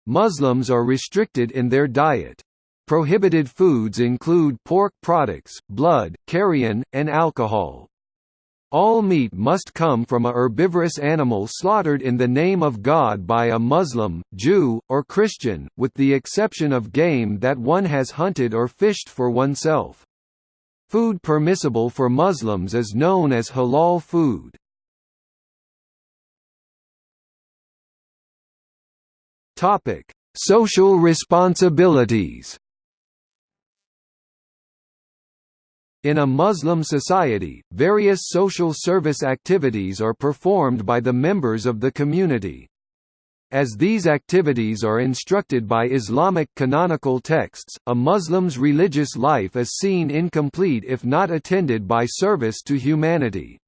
Muslims are restricted in their diet. Prohibited foods include pork products, blood, carrion, and alcohol. All meat must come from a herbivorous animal slaughtered in the name of God by a Muslim, Jew, or Christian, with the exception of game that one has hunted or fished for oneself. Food permissible for Muslims is known as halal food. Social responsibilities In a Muslim society, various social service activities are performed by the members of the community. As these activities are instructed by Islamic canonical texts, a Muslim's religious life is seen incomplete if not attended by service to humanity.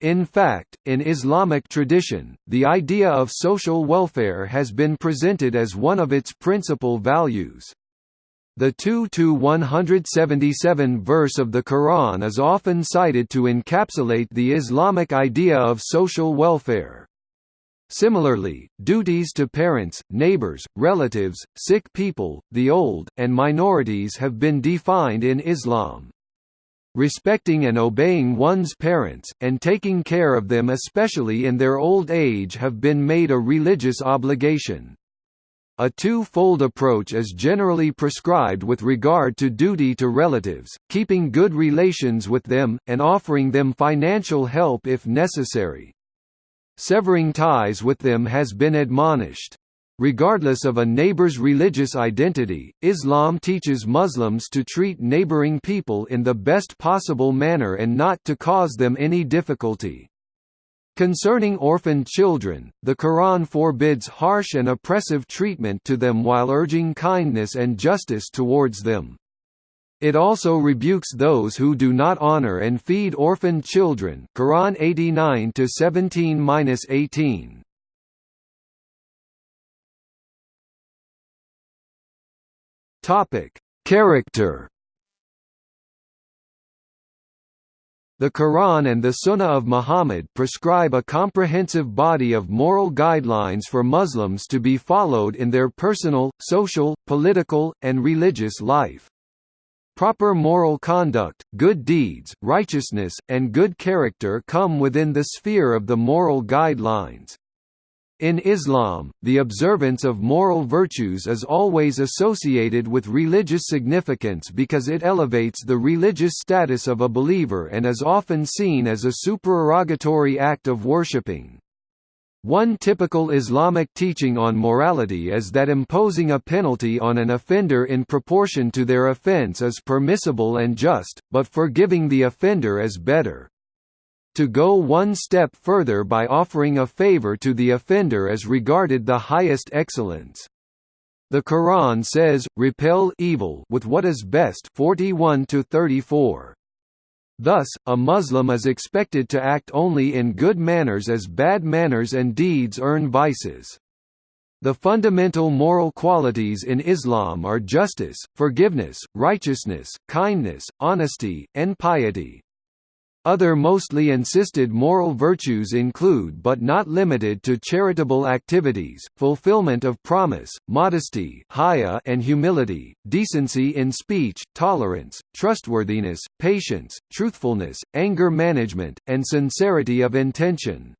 In fact, in Islamic tradition, the idea of social welfare has been presented as one of its principal values. The 2-177 verse of the Quran is often cited to encapsulate the Islamic idea of social welfare. Similarly, duties to parents, neighbors, relatives, sick people, the old, and minorities have been defined in Islam. Respecting and obeying one's parents, and taking care of them especially in their old age have been made a religious obligation. A two-fold approach is generally prescribed with regard to duty to relatives, keeping good relations with them, and offering them financial help if necessary. Severing ties with them has been admonished. Regardless of a neighbor's religious identity, Islam teaches Muslims to treat neighboring people in the best possible manner and not to cause them any difficulty. Concerning orphaned children, the Quran forbids harsh and oppressive treatment to them while urging kindness and justice towards them. It also rebukes those who do not honor and feed orphaned children Quran 89 17-18. Topic: Character The Quran and the Sunnah of Muhammad prescribe a comprehensive body of moral guidelines for Muslims to be followed in their personal, social, political, and religious life. Proper moral conduct, good deeds, righteousness, and good character come within the sphere of the moral guidelines. In Islam, the observance of moral virtues is always associated with religious significance because it elevates the religious status of a believer and is often seen as a supererogatory act of worshipping. One typical Islamic teaching on morality is that imposing a penalty on an offender in proportion to their offense is permissible and just, but forgiving the offender is better. To go one step further by offering a favor to the offender is regarded the highest excellence. The Quran says, repel evil with what is best 41 to 34. Thus, a Muslim is expected to act only in good manners as bad manners and deeds earn vices. The fundamental moral qualities in Islam are justice, forgiveness, righteousness, kindness, honesty, and piety. Other mostly insisted moral virtues include but not limited to charitable activities, fulfillment of promise, modesty and humility, decency in speech, tolerance, trustworthiness, patience, truthfulness, anger management, and sincerity of intention.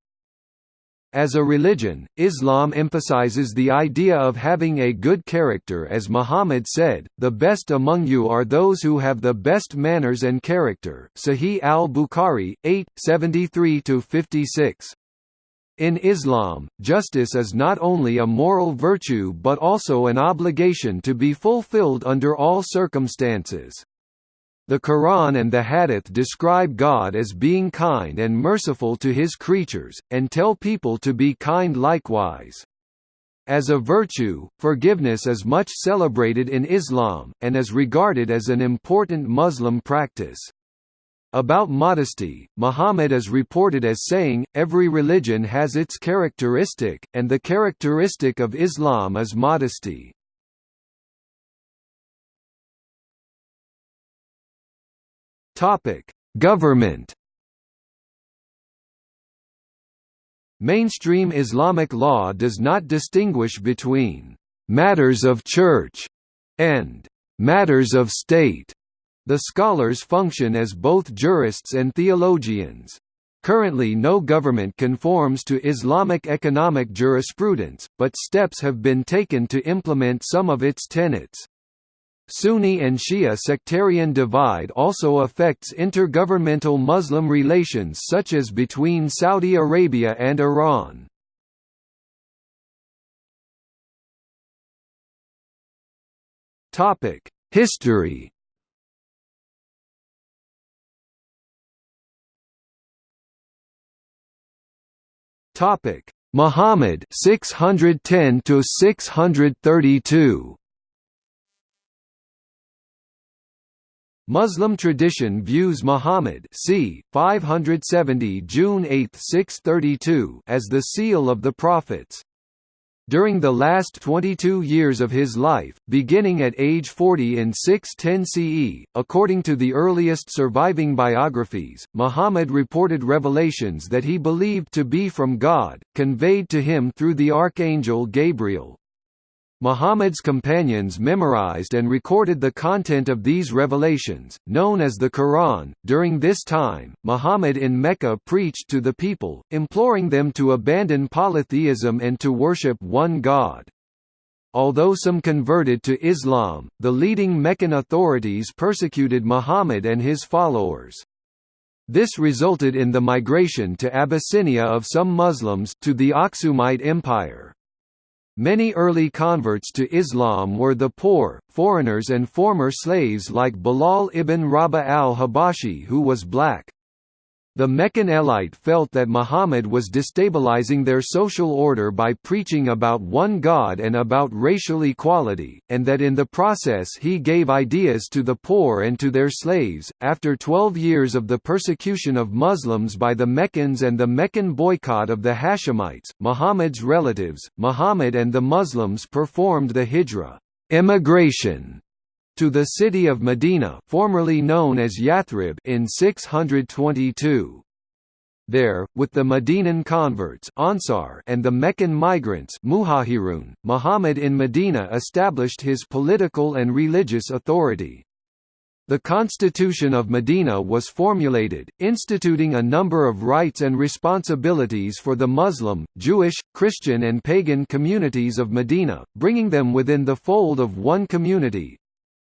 As a religion, Islam emphasizes the idea of having a good character as Muhammad said, the best among you are those who have the best manners and character Sahih al-Bukhari, 8, 73–56. In Islam, justice is not only a moral virtue but also an obligation to be fulfilled under all circumstances. The Quran and the Hadith describe God as being kind and merciful to his creatures, and tell people to be kind likewise. As a virtue, forgiveness is much celebrated in Islam, and is regarded as an important Muslim practice. About modesty, Muhammad is reported as saying, every religion has its characteristic, and the characteristic of Islam is modesty. Topic: Government. Mainstream Islamic law does not distinguish between matters of church and matters of state. The scholars function as both jurists and theologians. Currently no government conforms to Islamic economic jurisprudence, but steps have been taken to implement some of its tenets. Sunni and Shia sectarian divide also affects intergovernmental Muslim relations such as between Saudi Arabia and Iran. History Muhammad 610 to 632 Muslim tradition views Muhammad c. 570 June 8 632 as the seal of the prophets. During the last 22 years of his life, beginning at age 40 in 610 CE, according to the earliest surviving biographies, Muhammad reported revelations that he believed to be from God, conveyed to him through the archangel Gabriel. Muhammad's companions memorized and recorded the content of these revelations, known as the Quran. During this time, Muhammad in Mecca preached to the people, imploring them to abandon polytheism and to worship one God. Although some converted to Islam, the leading Meccan authorities persecuted Muhammad and his followers. This resulted in the migration to Abyssinia of some Muslims to the Aksumite Empire. Many early converts to Islam were the poor, foreigners and former slaves like Bilal ibn Rabah al-Habashi who was black. The Meccan elite felt that Muhammad was destabilizing their social order by preaching about one God and about racial equality, and that in the process he gave ideas to the poor and to their slaves. After 12 years of the persecution of Muslims by the Meccans and the Meccan boycott of the Hashemites, Muhammad's relatives, Muhammad and the Muslims performed the Hijra emigration to the city of Medina formerly known as Yathrib in 622. There, with the Medinan converts Ansar and the Meccan migrants Muhajirun, Muhammad in Medina established his political and religious authority. The Constitution of Medina was formulated, instituting a number of rights and responsibilities for the Muslim, Jewish, Christian and pagan communities of Medina, bringing them within the fold of one community,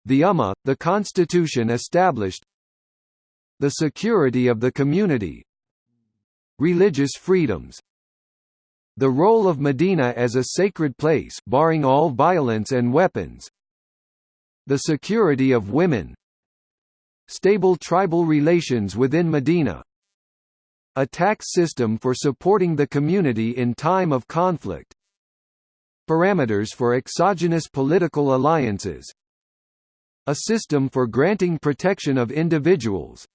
the Ummah, the constitution established the security of the community religious freedoms the role of Medina as a sacred place barring all violence and weapons the security of women stable tribal relations within Medina a tax system for supporting the community in time of conflict parameters for exogenous political alliances a system for granting protection of individuals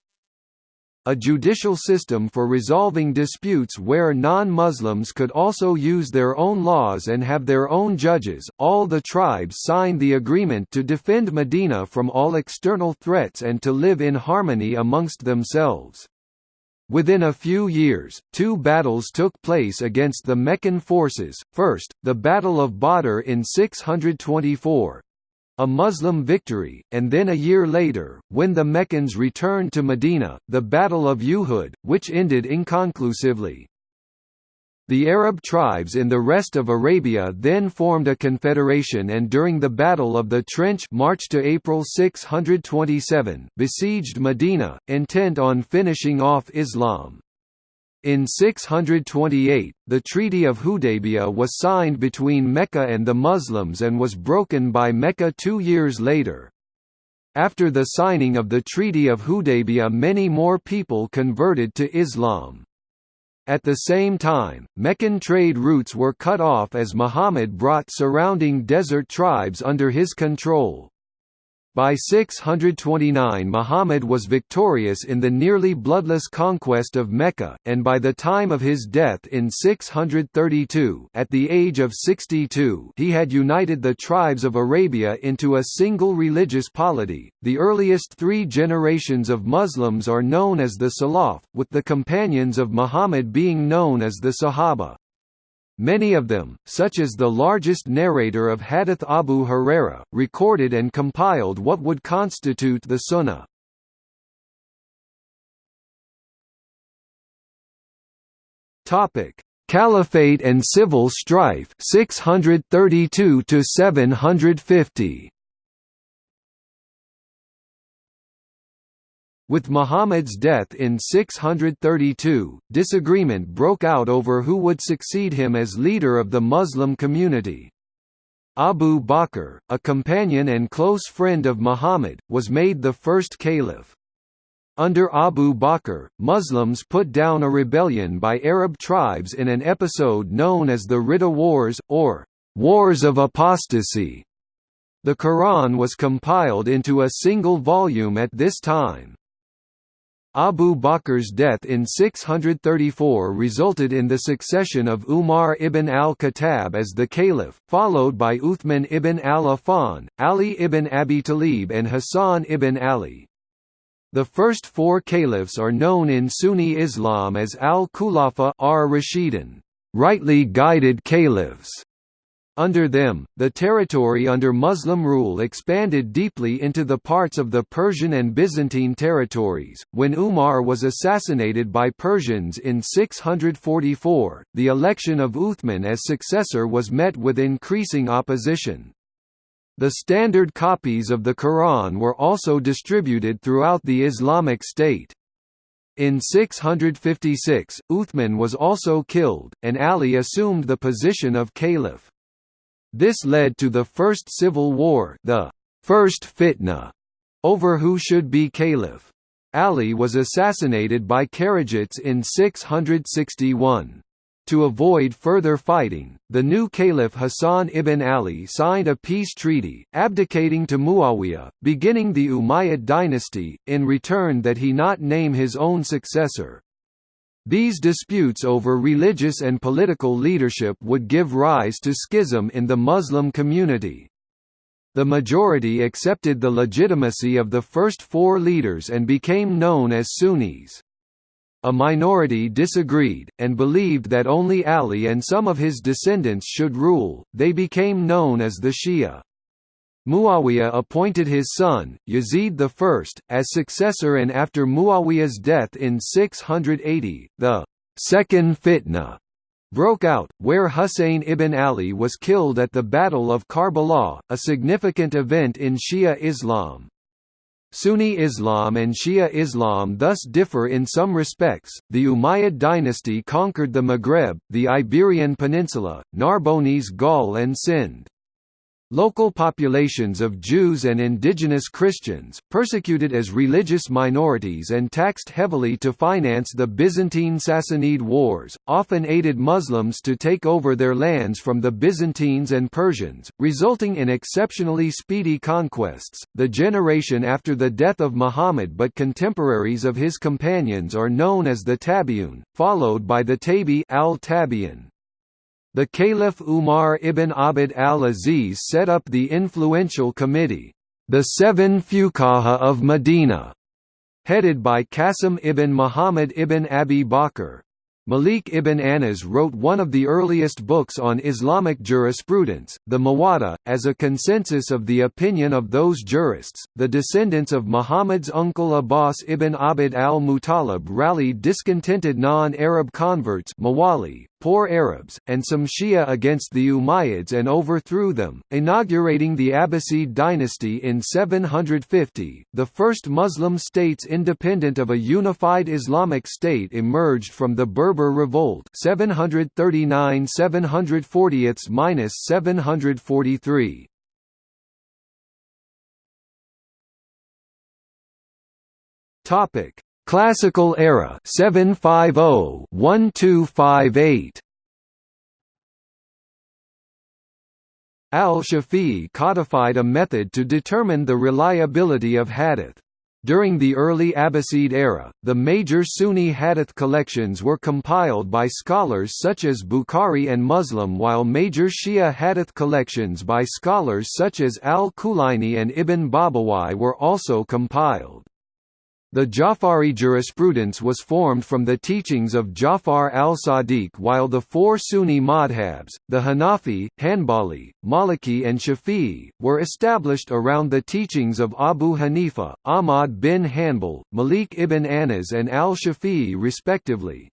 a judicial system for resolving disputes where non-Muslims could also use their own laws and have their own judges. All the tribes signed the agreement to defend Medina from all external threats and to live in harmony amongst themselves. Within a few years, two battles took place against the Meccan forces, first, the Battle of Badr in 624, a Muslim victory, and then a year later, when the Meccans returned to Medina, the Battle of Uhud, which ended inconclusively. The Arab tribes in the rest of Arabia then formed a confederation and during the Battle of the Trench March to April 627 besieged Medina, intent on finishing off Islam. In 628, the Treaty of Hudaybiyah was signed between Mecca and the Muslims and was broken by Mecca two years later. After the signing of the Treaty of Hudaybiyah many more people converted to Islam. At the same time, Meccan trade routes were cut off as Muhammad brought surrounding desert tribes under his control. By 629 Muhammad was victorious in the nearly bloodless conquest of Mecca, and by the time of his death in 632 at the age of 62 he had united the tribes of Arabia into a single religious polity. The earliest three generations of Muslims are known as the Salaf, with the companions of Muhammad being known as the Sahaba. Many of them, such as the largest narrator of Hadith Abu Huraira, recorded and compiled what would constitute the Sunnah. Topic: Caliphate and civil strife 632 to 750. With Muhammad's death in 632, disagreement broke out over who would succeed him as leader of the Muslim community. Abu Bakr, a companion and close friend of Muhammad, was made the first caliph. Under Abu Bakr, Muslims put down a rebellion by Arab tribes in an episode known as the Ridda Wars, or Wars of Apostasy. The Quran was compiled into a single volume at this time. Abu Bakr's death in 634 resulted in the succession of Umar ibn al-Khattab as the caliph, followed by Uthman ibn al-Affan, Ali ibn Abi Talib and Hassan ibn Ali. The first four caliphs are known in Sunni Islam as al-Khulafa ar-Rashidun, rightly guided caliphs. Under them, the territory under Muslim rule expanded deeply into the parts of the Persian and Byzantine territories. When Umar was assassinated by Persians in 644, the election of Uthman as successor was met with increasing opposition. The standard copies of the Quran were also distributed throughout the Islamic State. In 656, Uthman was also killed, and Ali assumed the position of caliph. This led to the First Civil War the First Fitna, over who should be caliph. Ali was assassinated by Kharijites in 661. To avoid further fighting, the new caliph Hassan ibn Ali signed a peace treaty, abdicating to Muawiyah, beginning the Umayyad dynasty, in return that he not name his own successor. These disputes over religious and political leadership would give rise to schism in the Muslim community. The majority accepted the legitimacy of the first four leaders and became known as Sunnis. A minority disagreed, and believed that only Ali and some of his descendants should rule, they became known as the Shia. Muawiyah appointed his son, Yazid I, as successor and after Muawiyah's death in 680, the Second Fitna broke out, where Husayn ibn Ali was killed at the Battle of Karbala, a significant event in Shia Islam. Sunni Islam and Shia Islam thus differ in some respects. The Umayyad dynasty conquered the Maghreb, the Iberian Peninsula, Narbonnese Gaul and Sind. Local populations of Jews and indigenous Christians, persecuted as religious minorities and taxed heavily to finance the Byzantine Sassanid Wars, often aided Muslims to take over their lands from the Byzantines and Persians, resulting in exceptionally speedy conquests. The generation after the death of Muhammad but contemporaries of his companions are known as the Tabi'un, followed by the Tabi al-Tabi'in. The Caliph Umar ibn Abd al-Aziz set up the influential committee, the Seven Fuqaha of Medina, headed by Qasim ibn Muhammad ibn Abi Bakr. Malik ibn Anas wrote one of the earliest books on Islamic jurisprudence, the Muwatta, as a consensus of the opinion of those jurists. The descendants of Muhammad's uncle Abbas ibn Abd al-Muttalib rallied discontented non-Arab converts Mawali, poor Arabs, and some Shia against the Umayyads and overthrew them, inaugurating the Abbasid dynasty in 750. The first Muslim states independent of a unified Islamic state emerged from the Berber Revolt 739 740-743. Topic Classical era 750-1258 Al-Shafi'i codified a method to determine the reliability of hadith. During the early Abbasid era, the major Sunni hadith collections were compiled by scholars such as Bukhari and Muslim while major Shia hadith collections by scholars such as Al-Kulaini and Ibn Babawai were also compiled. The Ja'fari jurisprudence was formed from the teachings of Ja'far al-Sadiq while the four Sunni madhabs, the Hanafi, Hanbali, Maliki and Shafi'i, were established around the teachings of Abu Hanifa, Ahmad bin Hanbal, Malik ibn Anas and al-Shafi'i respectively.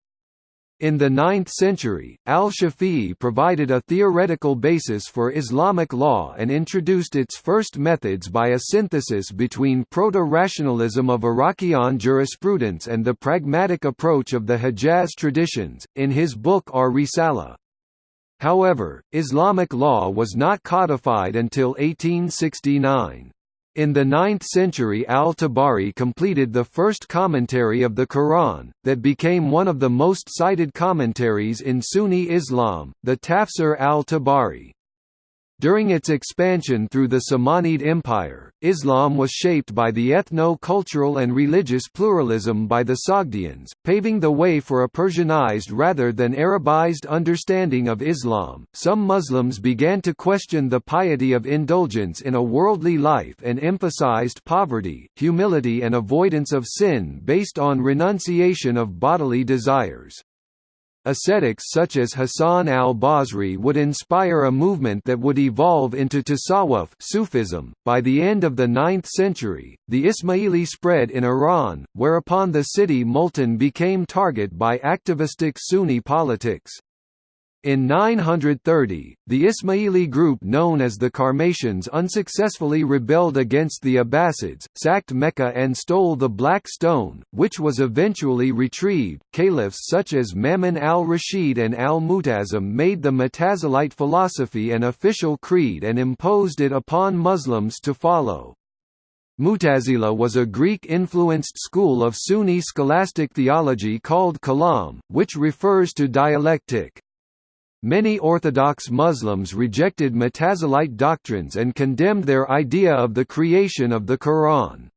In the 9th century, al-Shafi'i provided a theoretical basis for Islamic law and introduced its first methods by a synthesis between proto-rationalism of Iraqian jurisprudence and the pragmatic approach of the Hijaz traditions, in his book Ar-Risala. However, Islamic law was not codified until 1869. In the 9th century al-Tabari completed the first commentary of the Quran, that became one of the most cited commentaries in Sunni Islam, the Tafsir al-Tabari. During its expansion through the Samanid Empire, Islam was shaped by the ethno-cultural and religious pluralism by the Sogdians, paving the way for a Persianized rather than Arabized understanding of Islam. Some Muslims began to question the piety of indulgence in a worldly life and emphasized poverty, humility and avoidance of sin based on renunciation of bodily desires. Ascetics such as Hassan al-Basri would inspire a movement that would evolve into Tasawwuf Sufism. By the end of the 9th century, the Ismaili spread in Iran, whereupon the city Multan became target by activistic Sunni politics. In 930, the Ismaili group known as the Qarmatians unsuccessfully rebelled against the Abbasids, sacked Mecca and stole the Black Stone, which was eventually retrieved. Caliphs such as Mamun al-Rashid and al-Mu'tasim made the Mutazilite philosophy an official creed and imposed it upon Muslims to follow. Mutazila was a Greek-influenced school of Sunni scholastic theology called Kalam, which refers to dialectic. Many Orthodox Muslims rejected Mutazilite doctrines and condemned their idea of the creation of the Quran.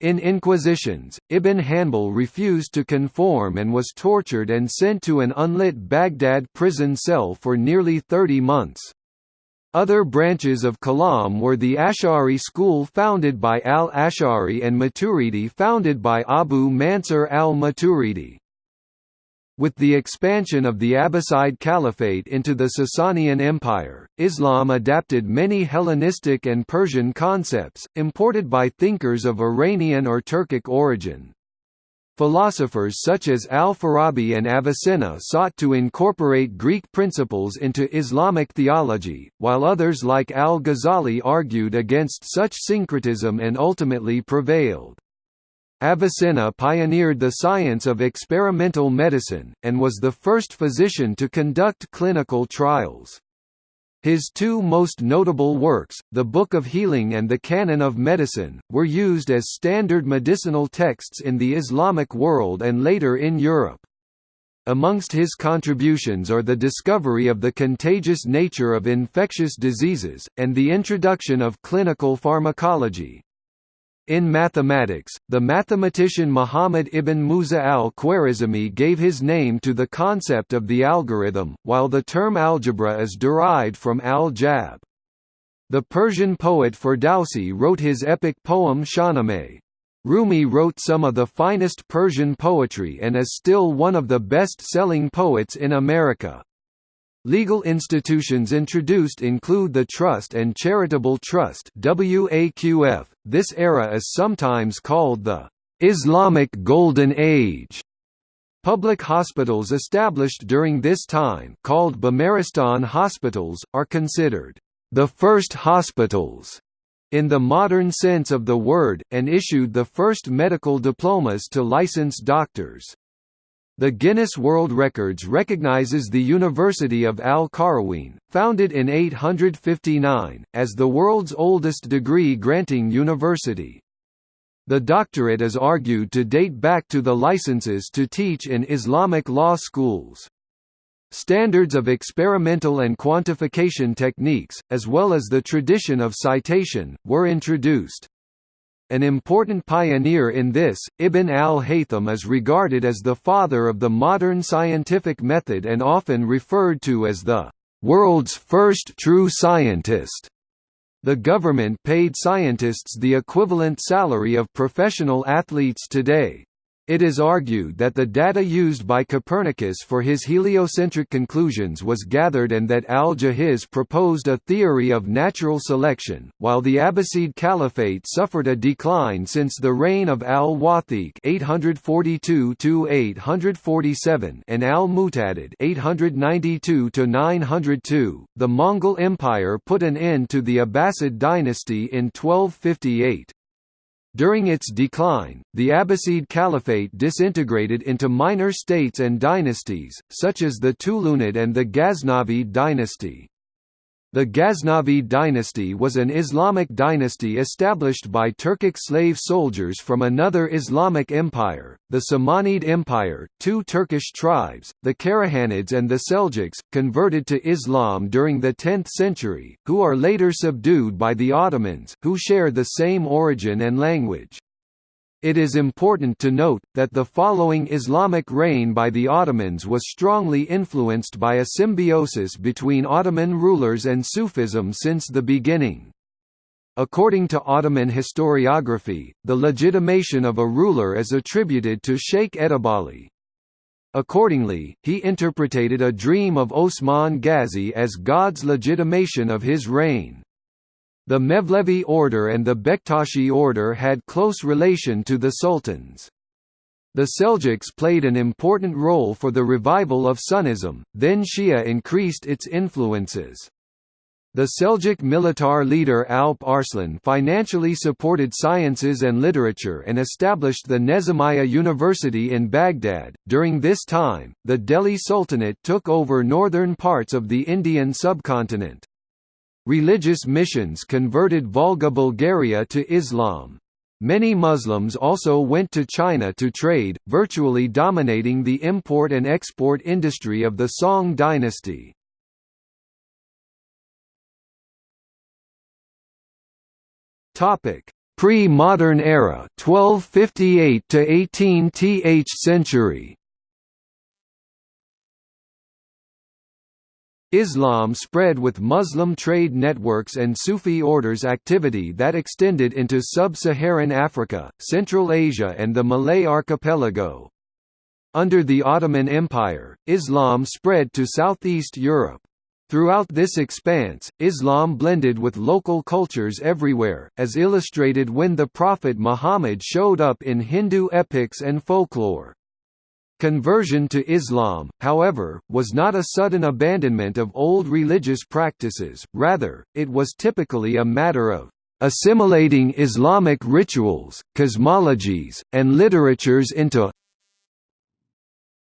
In inquisitions, Ibn Hanbal refused to conform and was tortured and sent to an unlit Baghdad prison cell for nearly 30 months. Other branches of Kalam were the Ash'ari school founded by al-Ash'ari and Maturidi founded by Abu Mansur al-Maturidi. With the expansion of the Abbasid Caliphate into the Sasanian Empire, Islam adapted many Hellenistic and Persian concepts, imported by thinkers of Iranian or Turkic origin. Philosophers such as al-Farabi and Avicenna sought to incorporate Greek principles into Islamic theology, while others like al-Ghazali argued against such syncretism and ultimately prevailed. Avicenna pioneered the science of experimental medicine, and was the first physician to conduct clinical trials. His two most notable works, the Book of Healing and the Canon of Medicine, were used as standard medicinal texts in the Islamic world and later in Europe. Amongst his contributions are the discovery of the contagious nature of infectious diseases, and the introduction of clinical pharmacology. In mathematics, the mathematician Muhammad ibn Musa al-Khwarizmi gave his name to the concept of the algorithm, while the term algebra is derived from al-jabr. The Persian poet Ferdowsi wrote his epic poem Shahnameh. Rumi wrote some of the finest Persian poetry and is still one of the best-selling poets in America. Legal institutions introduced include the Trust and Charitable Trust WAQF. This era is sometimes called the Islamic Golden Age. Public hospitals established during this time called Bimaristan hospitals, are considered the first hospitals in the modern sense of the word, and issued the first medical diplomas to licensed doctors. The Guinness World Records recognizes the University of Al-Qarawiyyin, founded in 859, as the world's oldest degree-granting university. The doctorate is argued to date back to the licenses to teach in Islamic law schools. Standards of experimental and quantification techniques, as well as the tradition of citation, were introduced. An important pioneer in this, Ibn al-Haytham is regarded as the father of the modern scientific method and often referred to as the world's first true scientist. The government paid scientists the equivalent salary of professional athletes today. It is argued that the data used by Copernicus for his heliocentric conclusions was gathered and that al-Jahiz proposed a theory of natural selection, while the Abbasid Caliphate suffered a decline since the reign of al-Wathiq (842–847) and al-Mu'tadid (892–902). The Mongol Empire put an end to the Abbasid dynasty in 1258. During its decline, the Abbasid Caliphate disintegrated into minor states and dynasties, such as the Tulunid and the Ghaznavid dynasty. The Ghaznavid dynasty was an Islamic dynasty established by Turkic slave soldiers from another Islamic empire, the Samanid Empire. Two Turkish tribes, the Karahanids and the Seljuks, converted to Islam during the 10th century, who are later subdued by the Ottomans, who share the same origin and language. It is important to note, that the following Islamic reign by the Ottomans was strongly influenced by a symbiosis between Ottoman rulers and Sufism since the beginning. According to Ottoman historiography, the legitimation of a ruler is attributed to Sheikh Edebali. Accordingly, he interpreted a dream of Osman Ghazi as God's legitimation of his reign. The Mevlevi order and the Bektashi order had close relation to the sultans. The Seljuks played an important role for the revival of Sunnism, then Shia increased its influences. The Seljuk militar leader Alp Arslan financially supported sciences and literature and established the Nizamiya University in Baghdad. During this time, the Delhi Sultanate took over northern parts of the Indian subcontinent. Religious missions converted Volga Bulgaria to Islam. Many Muslims also went to China to trade, virtually dominating the import and export industry of the Song dynasty. Topic: Pre-modern era, 1258 to 18th century. Islam spread with Muslim trade networks and Sufi orders activity that extended into sub-Saharan Africa, Central Asia and the Malay archipelago. Under the Ottoman Empire, Islam spread to southeast Europe. Throughout this expanse, Islam blended with local cultures everywhere, as illustrated when the Prophet Muhammad showed up in Hindu epics and folklore. Conversion to Islam, however, was not a sudden abandonment of old religious practices, rather, it was typically a matter of assimilating Islamic rituals, cosmologies, and literatures into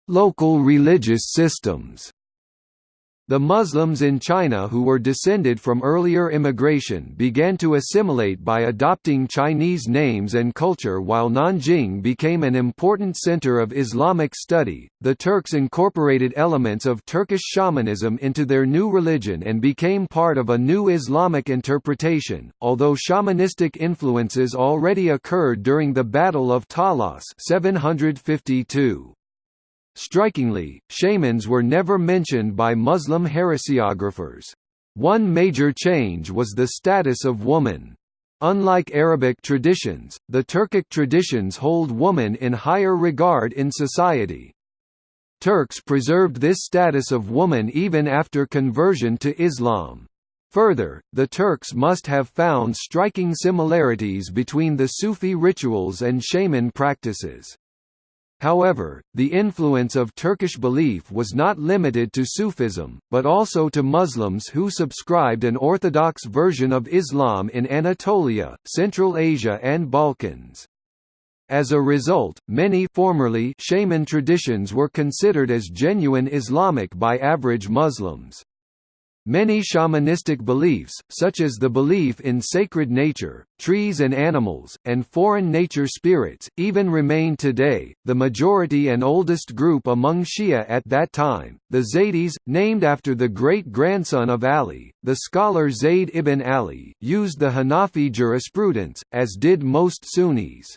local religious systems. The Muslims in China who were descended from earlier immigration began to assimilate by adopting Chinese names and culture while Nanjing became an important center of Islamic study. The Turks incorporated elements of Turkish shamanism into their new religion and became part of a new Islamic interpretation, although shamanistic influences already occurred during the Battle of Talas 752. Strikingly, shamans were never mentioned by Muslim heresiographers. One major change was the status of woman. Unlike Arabic traditions, the Turkic traditions hold woman in higher regard in society. Turks preserved this status of woman even after conversion to Islam. Further, the Turks must have found striking similarities between the Sufi rituals and shaman practices. However, the influence of Turkish belief was not limited to Sufism, but also to Muslims who subscribed an orthodox version of Islam in Anatolia, Central Asia and Balkans. As a result, many formerly shaman traditions were considered as genuine Islamic by average Muslims. Many shamanistic beliefs, such as the belief in sacred nature, trees and animals, and foreign nature spirits, even remain today. The majority and oldest group among Shia at that time, the Zaydis, named after the great grandson of Ali, the scholar Zayd ibn Ali, used the Hanafi jurisprudence, as did most Sunnis.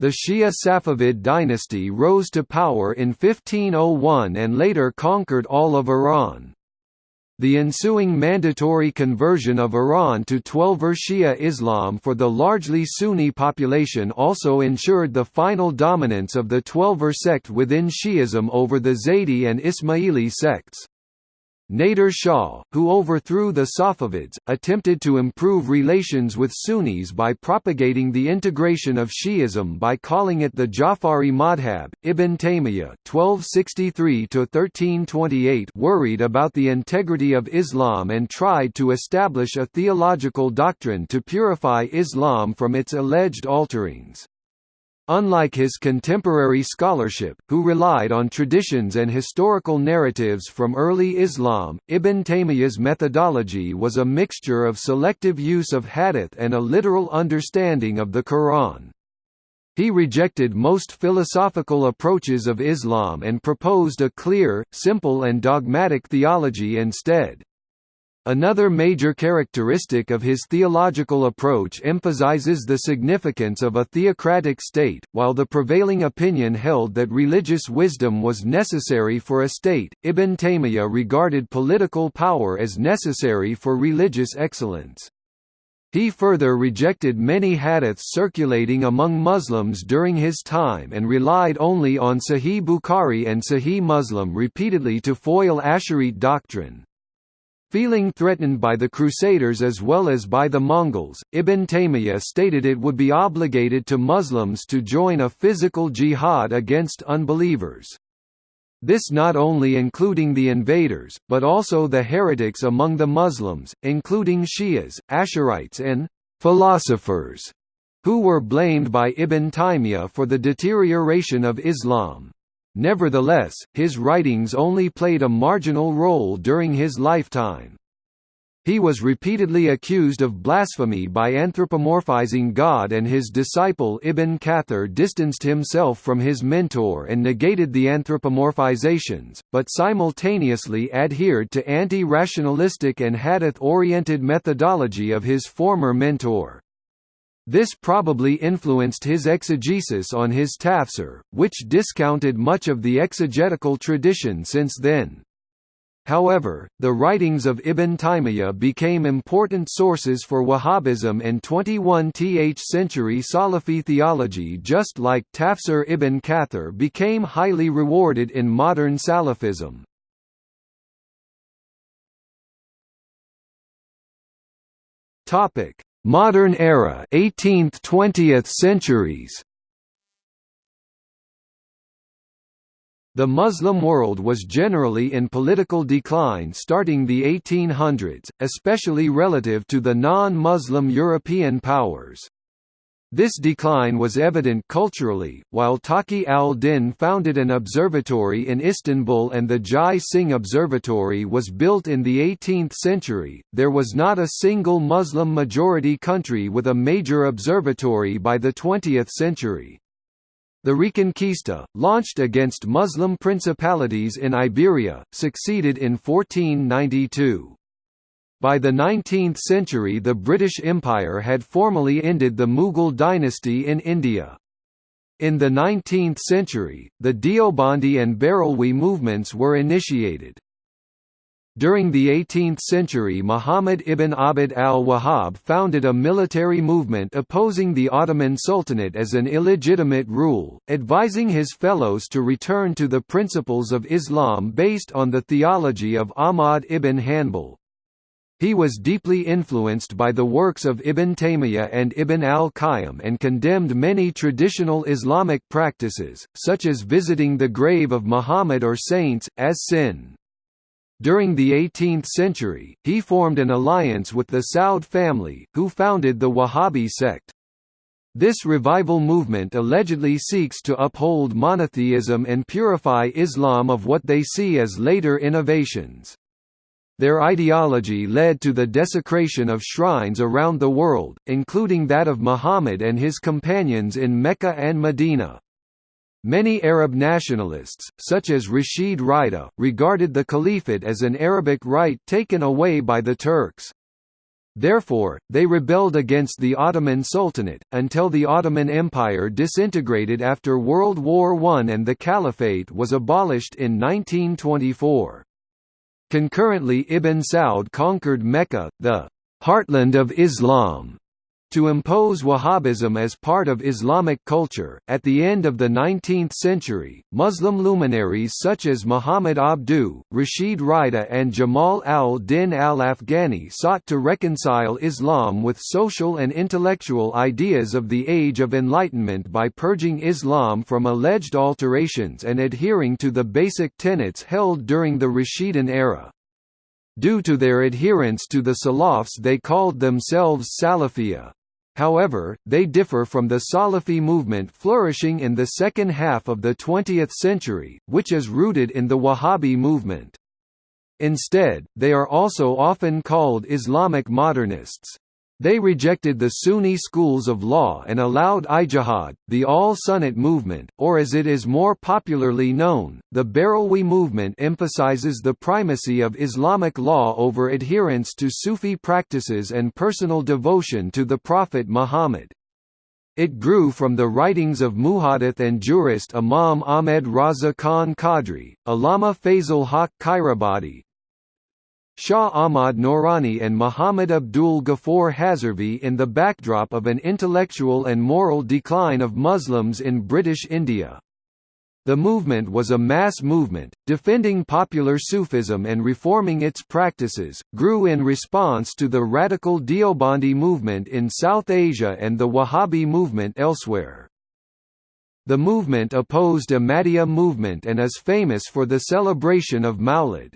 The Shia Safavid dynasty rose to power in 1501 and later conquered all of Iran. The ensuing mandatory conversion of Iran to Twelver Shia Islam for the largely Sunni population also ensured the final dominance of the Twelver sect within Shi'ism over the Zaydi and Ismaili sects. Nader Shah, who overthrew the Safavids, attempted to improve relations with Sunnis by propagating the integration of Shi'ism by calling it the Ja'fari Madhab. Ibn Taymiyyah (1263–1328) worried about the integrity of Islam and tried to establish a theological doctrine to purify Islam from its alleged alterings. Unlike his contemporary scholarship, who relied on traditions and historical narratives from early Islam, Ibn Taymiyyah's methodology was a mixture of selective use of hadith and a literal understanding of the Quran. He rejected most philosophical approaches of Islam and proposed a clear, simple and dogmatic theology instead. Another major characteristic of his theological approach emphasizes the significance of a theocratic state, while the prevailing opinion held that religious wisdom was necessary for a state. Ibn Taymiyyah regarded political power as necessary for religious excellence. He further rejected many hadiths circulating among Muslims during his time and relied only on Sahih Bukhari and Sahih Muslim repeatedly to foil Asharite doctrine. Feeling threatened by the Crusaders as well as by the Mongols, Ibn Taymiyyah stated it would be obligated to Muslims to join a physical jihad against unbelievers. This not only including the invaders, but also the heretics among the Muslims, including Shias, Asharites and «philosophers», who were blamed by Ibn Taymiyyah for the deterioration of Islam. Nevertheless, his writings only played a marginal role during his lifetime. He was repeatedly accused of blasphemy by anthropomorphizing God and his disciple Ibn Kathir distanced himself from his mentor and negated the anthropomorphizations, but simultaneously adhered to anti-rationalistic and hadith-oriented methodology of his former mentor. This probably influenced his exegesis on his tafsir, which discounted much of the exegetical tradition since then. However, the writings of Ibn Taymiyyah became important sources for Wahhabism and 21th century Salafi theology just like Tafsir ibn Kathir became highly rewarded in modern Salafism. Modern era 18th–20th centuries The Muslim world was generally in political decline starting the 1800s, especially relative to the non-Muslim European powers. This decline was evident culturally, while Taqi al-Din founded an observatory in Istanbul and the Jai Singh Observatory was built in the 18th century, there was not a single Muslim-majority country with a major observatory by the 20th century. The Reconquista, launched against Muslim principalities in Iberia, succeeded in 1492. By the 19th century the British Empire had formally ended the Mughal dynasty in India. In the 19th century, the Deobandi and Barelwi movements were initiated. During the 18th century Muhammad ibn Abd al-Wahhab founded a military movement opposing the Ottoman Sultanate as an illegitimate rule, advising his fellows to return to the principles of Islam based on the theology of Ahmad ibn Hanbal. He was deeply influenced by the works of Ibn Taymiyyah and Ibn al-Qayyim and condemned many traditional Islamic practices, such as visiting the grave of Muhammad or saints, as sin. During the 18th century, he formed an alliance with the Saud family, who founded the Wahhabi sect. This revival movement allegedly seeks to uphold monotheism and purify Islam of what they see as later innovations. Their ideology led to the desecration of shrines around the world, including that of Muhammad and his companions in Mecca and Medina. Many Arab nationalists, such as Rashid Rida, regarded the caliphate as an Arabic right taken away by the Turks. Therefore, they rebelled against the Ottoman Sultanate, until the Ottoman Empire disintegrated after World War I and the caliphate was abolished in 1924. Concurrently Ibn Saud conquered Mecca, the heartland of Islam, to impose Wahhabism as part of Islamic culture. At the end of the 19th century, Muslim luminaries such as Muhammad Abduh, Rashid Rida, and Jamal al Din al Afghani sought to reconcile Islam with social and intellectual ideas of the Age of Enlightenment by purging Islam from alleged alterations and adhering to the basic tenets held during the Rashidun era. Due to their adherence to the Salafs they called themselves Salafiyya. However, they differ from the Salafi movement flourishing in the second half of the 20th century, which is rooted in the Wahhabi movement. Instead, they are also often called Islamic modernists. They rejected the Sunni schools of law and allowed ijtihad, the all-Sunnat movement, or as it is more popularly known, the Barelwi movement emphasizes the primacy of Islamic law over adherence to Sufi practices and personal devotion to the Prophet Muhammad. It grew from the writings of muhaddith and jurist Imam Ahmed Raza Khan Qadri, Allama Fazl Haq Khairabadi, Shah Ahmad Noorani and Muhammad Abdul Ghaffar Hazarvi in the backdrop of an intellectual and moral decline of Muslims in British India. The movement was a mass movement, defending popular Sufism and reforming its practices, grew in response to the radical Deobandi movement in South Asia and the Wahhabi movement elsewhere. The movement opposed Ahmadiyya movement and is famous for the celebration of Maulid.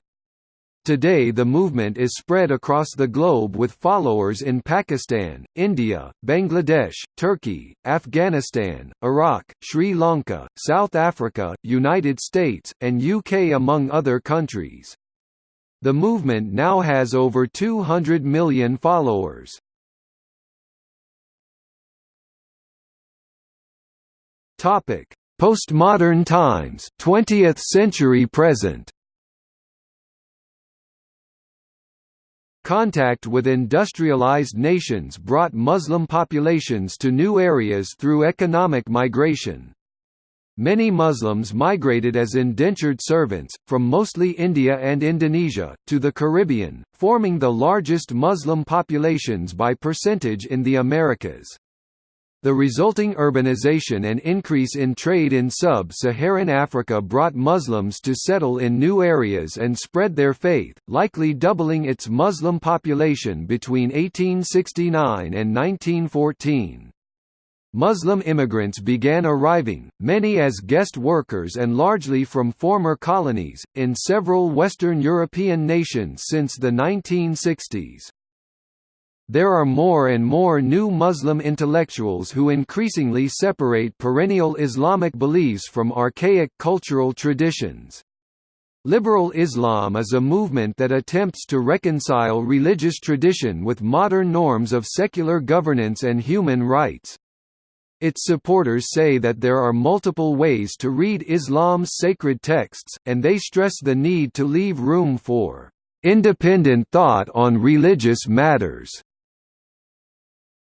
Today the movement is spread across the globe with followers in Pakistan, India, Bangladesh, Turkey, Afghanistan, Iraq, Sri Lanka, South Africa, United States, and UK among other countries. The movement now has over 200 million followers. Postmodern times 20th century present Contact with industrialized nations brought Muslim populations to new areas through economic migration. Many Muslims migrated as indentured servants, from mostly India and Indonesia, to the Caribbean, forming the largest Muslim populations by percentage in the Americas. The resulting urbanization and increase in trade in sub-Saharan Africa brought Muslims to settle in new areas and spread their faith, likely doubling its Muslim population between 1869 and 1914. Muslim immigrants began arriving, many as guest workers and largely from former colonies, in several Western European nations since the 1960s. There are more and more new Muslim intellectuals who increasingly separate perennial Islamic beliefs from archaic cultural traditions. Liberal Islam is a movement that attempts to reconcile religious tradition with modern norms of secular governance and human rights. Its supporters say that there are multiple ways to read Islam's sacred texts, and they stress the need to leave room for independent thought on religious matters.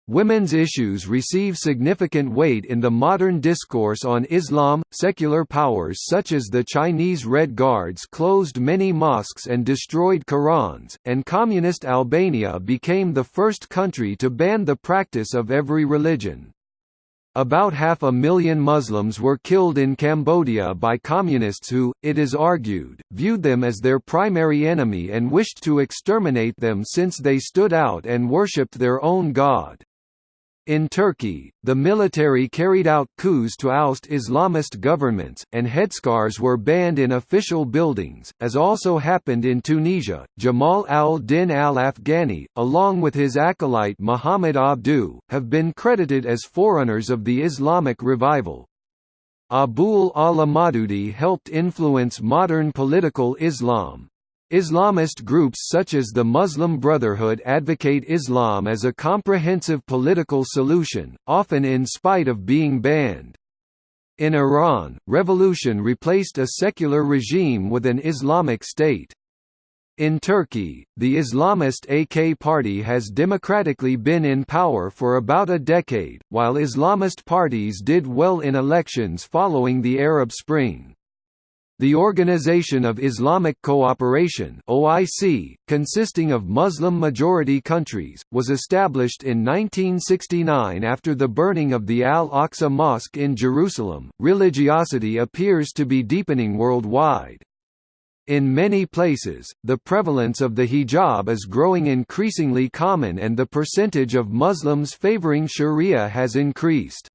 Women's issues receive significant weight in the modern discourse on Islam. Secular powers such as the Chinese Red Guards closed many mosques and destroyed Qurans, and communist Albania became the first country to ban the practice of every religion. About half a million Muslims were killed in Cambodia by communists who, it is argued, viewed them as their primary enemy and wished to exterminate them since they stood out and worshipped their own god. In Turkey, the military carried out coups to oust Islamist governments, and headscarves were banned in official buildings, as also happened in Tunisia. Jamal al-Din al-Afghani, along with his acolyte Muhammad Abduh, have been credited as forerunners of the Islamic revival. Abul A'la Maududi helped influence modern political Islam, Islamist groups such as the Muslim Brotherhood advocate Islam as a comprehensive political solution, often in spite of being banned. In Iran, revolution replaced a secular regime with an Islamic state. In Turkey, the Islamist AK party has democratically been in power for about a decade, while Islamist parties did well in elections following the Arab Spring. The Organization of Islamic Cooperation (OIC), consisting of Muslim-majority countries, was established in 1969 after the burning of the Al-Aqsa Mosque in Jerusalem. Religiosity appears to be deepening worldwide. In many places, the prevalence of the hijab is growing increasingly common and the percentage of Muslims favoring sharia has increased.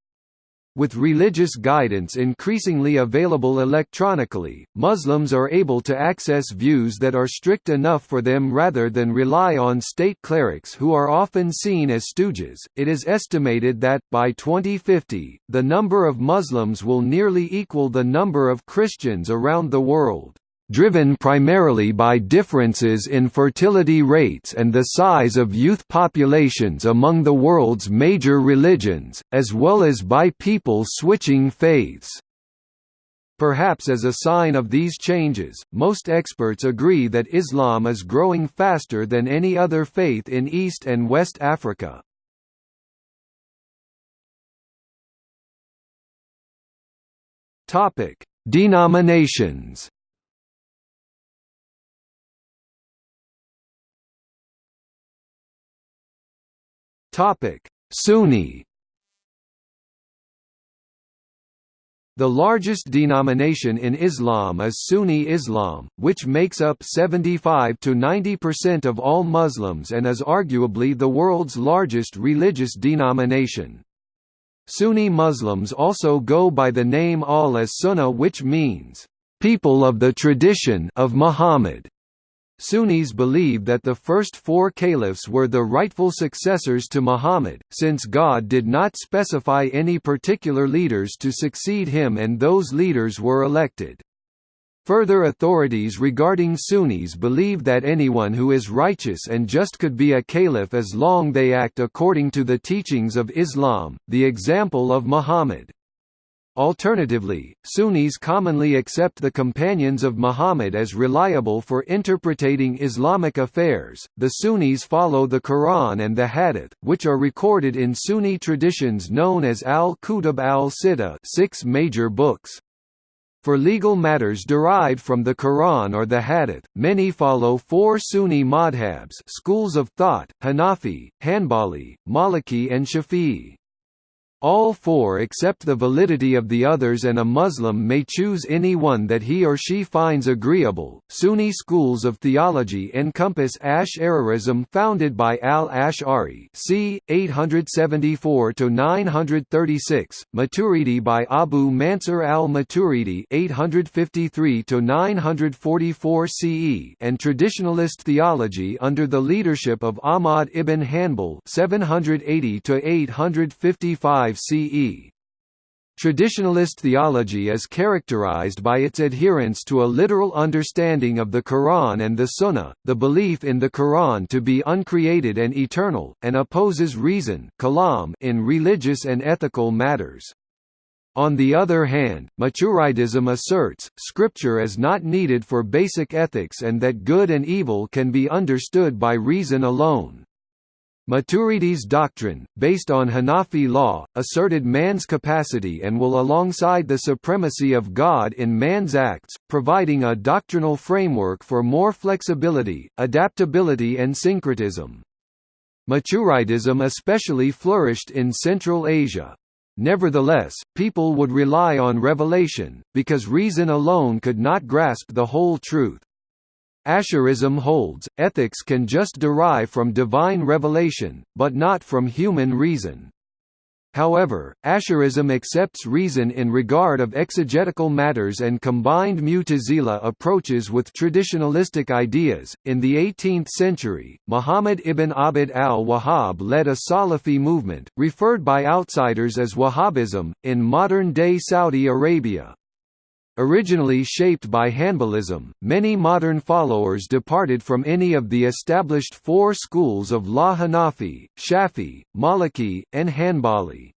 With religious guidance increasingly available electronically, Muslims are able to access views that are strict enough for them rather than rely on state clerics who are often seen as stooges. It is estimated that, by 2050, the number of Muslims will nearly equal the number of Christians around the world driven primarily by differences in fertility rates and the size of youth populations among the world's major religions, as well as by people switching faiths. Perhaps as a sign of these changes, most experts agree that Islam is growing faster than any other faith in East and West Africa. Denominations Sunni The largest denomination in Islam is Sunni Islam, which makes up 75 to 90% of all Muslims and is arguably the world's largest religious denomination. Sunni Muslims also go by the name ahl as Sunnah which means, "...people of the tradition of Muhammad." Sunnis believe that the first four caliphs were the rightful successors to Muhammad, since God did not specify any particular leaders to succeed him and those leaders were elected. Further authorities regarding Sunnis believe that anyone who is righteous and just could be a caliph as long they act according to the teachings of Islam, the example of Muhammad. Alternatively, Sunnis commonly accept the companions of Muhammad as reliable for interpreting Islamic affairs. The Sunnis follow the Quran and the Hadith, which are recorded in Sunni traditions known as al-Kutub al-Sitta, six major books. For legal matters derived from the Quran or the Hadith, many follow four Sunni madhabs schools of thought, Hanafi, Hanbali, Maliki and Shafi'i. All four accept the validity of the others and a Muslim may choose any one that he or she finds agreeable. Sunni schools of theology encompass Ash'arism founded by al-Ash'ari c. 874–936, Maturidi by Abu Mansur al-Maturidi 853–944 CE and traditionalist theology under the leadership of Ahmad ibn Hanbal 780–855 CE. Traditionalist theology is characterized by its adherence to a literal understanding of the Quran and the Sunnah, the belief in the Quran to be uncreated and eternal, and opposes reason in religious and ethical matters. On the other hand, Maturidism asserts, scripture is not needed for basic ethics and that good and evil can be understood by reason alone. Maturidi's doctrine, based on Hanafi law, asserted man's capacity and will alongside the supremacy of God in man's acts, providing a doctrinal framework for more flexibility, adaptability and syncretism. Maturidism especially flourished in Central Asia. Nevertheless, people would rely on revelation, because reason alone could not grasp the whole truth. Asharism holds, ethics can just derive from divine revelation, but not from human reason. However, Asharism accepts reason in regard of exegetical matters and combined Mu'tazila approaches with traditionalistic ideas. In the 18th century, Muhammad ibn Abd al-Wahhab led a Salafi movement, referred by outsiders as Wahhabism, in modern-day Saudi Arabia. Originally shaped by Hanbalism, many modern followers departed from any of the established four schools of La Hanafi, Shafi, Maliki, and Hanbali.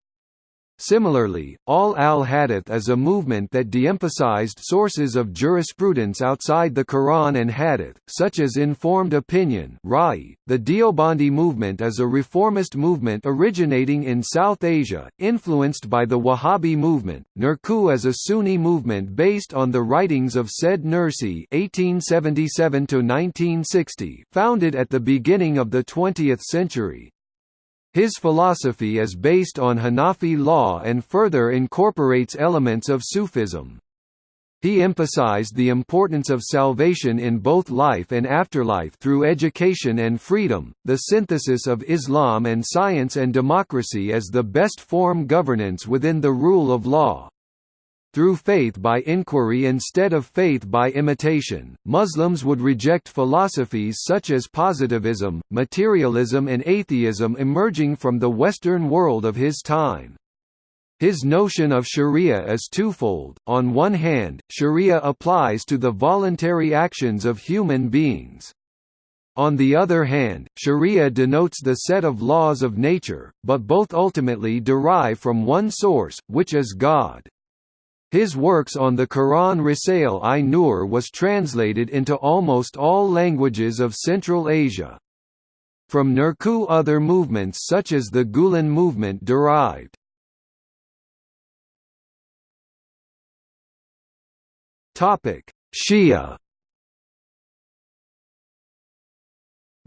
Similarly, Ahl al-Hadith is a movement that de-emphasized sources of jurisprudence outside the Quran and Hadith, such as informed opinion. .The Deobandi movement is a reformist movement originating in South Asia, influenced by the Wahhabi movement. Nurku is a Sunni movement based on the writings of Said Nursi (1877–1960), founded at the beginning of the 20th century. His philosophy is based on Hanafi law and further incorporates elements of Sufism. He emphasized the importance of salvation in both life and afterlife through education and freedom, the synthesis of Islam and science and democracy as the best form governance within the rule of law. Through faith by inquiry instead of faith by imitation, Muslims would reject philosophies such as positivism, materialism and atheism emerging from the Western world of his time. His notion of sharia is twofold, on one hand, sharia applies to the voluntary actions of human beings. On the other hand, sharia denotes the set of laws of nature, but both ultimately derive from one source, which is God. His works on the Quran Risale-i-Nur was translated into almost all languages of Central Asia. From Nurku other movements such as the Gulen movement derived. Shia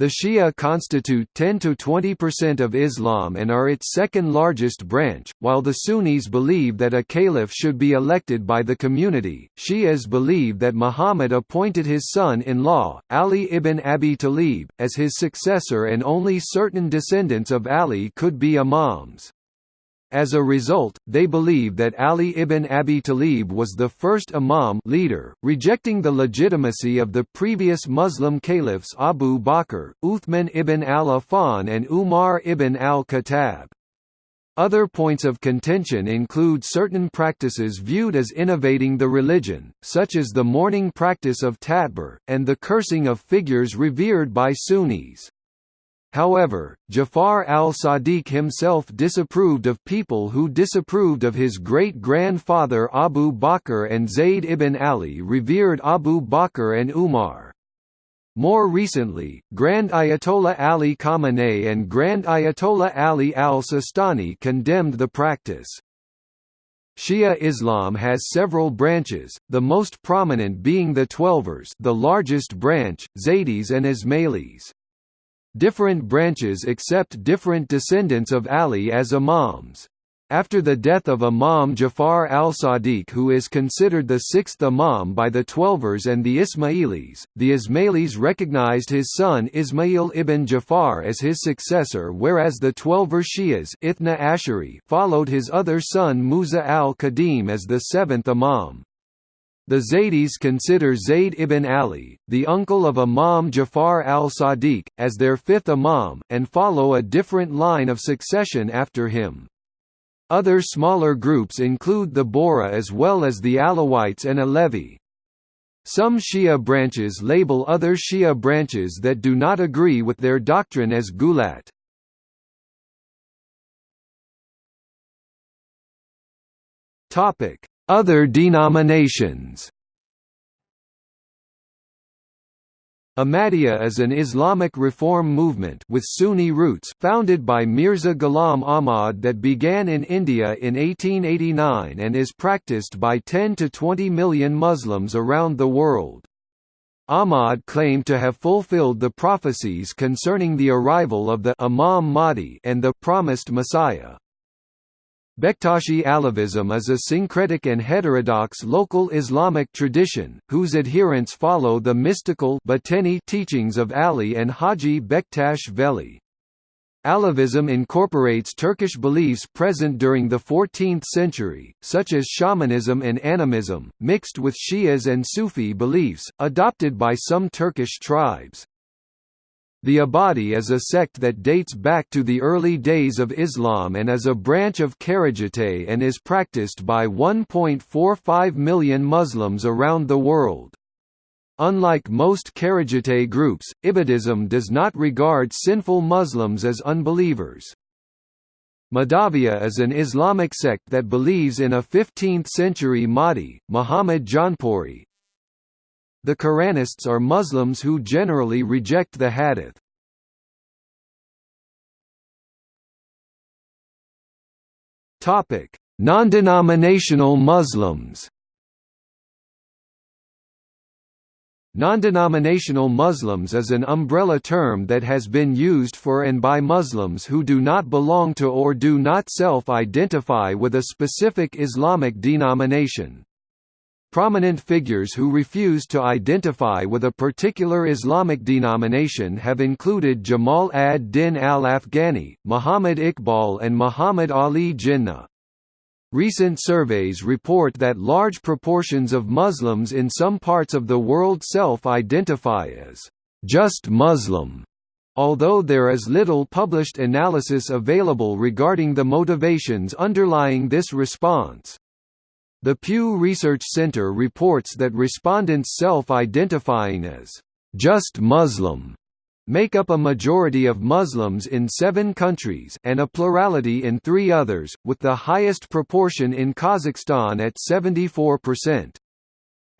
The Shia constitute 10 to 20% of Islam and are its second largest branch, while the Sunnis believe that a caliph should be elected by the community. Shias believe that Muhammad appointed his son-in-law, Ali ibn Abi Talib, as his successor and only certain descendants of Ali could be imams. As a result, they believe that Ali ibn Abi Talib was the first imam leader, rejecting the legitimacy of the previous Muslim caliphs Abu Bakr, Uthman ibn al-Affan and Umar ibn al-Khattab. Other points of contention include certain practices viewed as innovating the religion, such as the mourning practice of tatbir, and the cursing of figures revered by Sunnis. However, Jafar al-Sadiq himself disapproved of people who disapproved of his great-grandfather Abu Bakr and Zayd ibn Ali revered Abu Bakr and Umar. More recently, Grand Ayatollah Ali Khamenei and Grand Ayatollah Ali al-Sistani condemned the practice. Shia Islam has several branches, the most prominent being the Twelvers the largest branch, Zaydis and Ismailis. Different branches accept different descendants of Ali as imams. After the death of Imam Jafar al-Sadiq who is considered the sixth imam by the Twelvers and the Ismailis, the Ismailis recognized his son Ismail ibn Jafar as his successor whereas the Twelver Shias Ithna Ashari followed his other son Musa al-Kadhim as the seventh imam. The Zaydis consider Zayd ibn Ali, the uncle of Imam Jafar al-Sadiq, as their fifth imam, and follow a different line of succession after him. Other smaller groups include the Bohra as well as the Alawites and Alevi. Some Shia branches label other Shia branches that do not agree with their doctrine as Gulat. Topic: other denominations Ahmadiyya is an Islamic reform movement with Sunni roots founded by Mirza Ghulam Ahmad that began in India in 1889 and is practiced by 10 to 20 million Muslims around the world. Ahmad claimed to have fulfilled the prophecies concerning the arrival of the Imam Mahdi and the promised Messiah. Bektashi Alevism is a syncretic and heterodox local Islamic tradition, whose adherents follow the mystical teachings of Ali and Haji Bektash Veli. Alevism incorporates Turkish beliefs present during the 14th century, such as shamanism and animism, mixed with Shias and Sufi beliefs, adopted by some Turkish tribes. The Ibadi is a sect that dates back to the early days of Islam and is a branch of Kharijite and is practiced by 1.45 million Muslims around the world. Unlike most Kharijite groups, Ibadism does not regard sinful Muslims as unbelievers. Mahdavia is an Islamic sect that believes in a 15th-century Mahdi, Muhammad Jaunpuri, the Quranists are Muslims who generally reject the hadith. Topic: Non-denominational Muslims. Non-denominational Muslims is an umbrella term that has been used for and by Muslims who do not belong to or do not self-identify with a specific Islamic denomination. Prominent figures who refuse to identify with a particular Islamic denomination have included Jamal ad-Din al-Afghani, Muhammad Iqbal and Muhammad Ali Jinnah. Recent surveys report that large proportions of Muslims in some parts of the world self-identify as just Muslim, although there is little published analysis available regarding the motivations underlying this response. The Pew Research Center reports that respondents self-identifying as just Muslim make up a majority of Muslims in seven countries and a plurality in three others, with the highest proportion in Kazakhstan at 74%.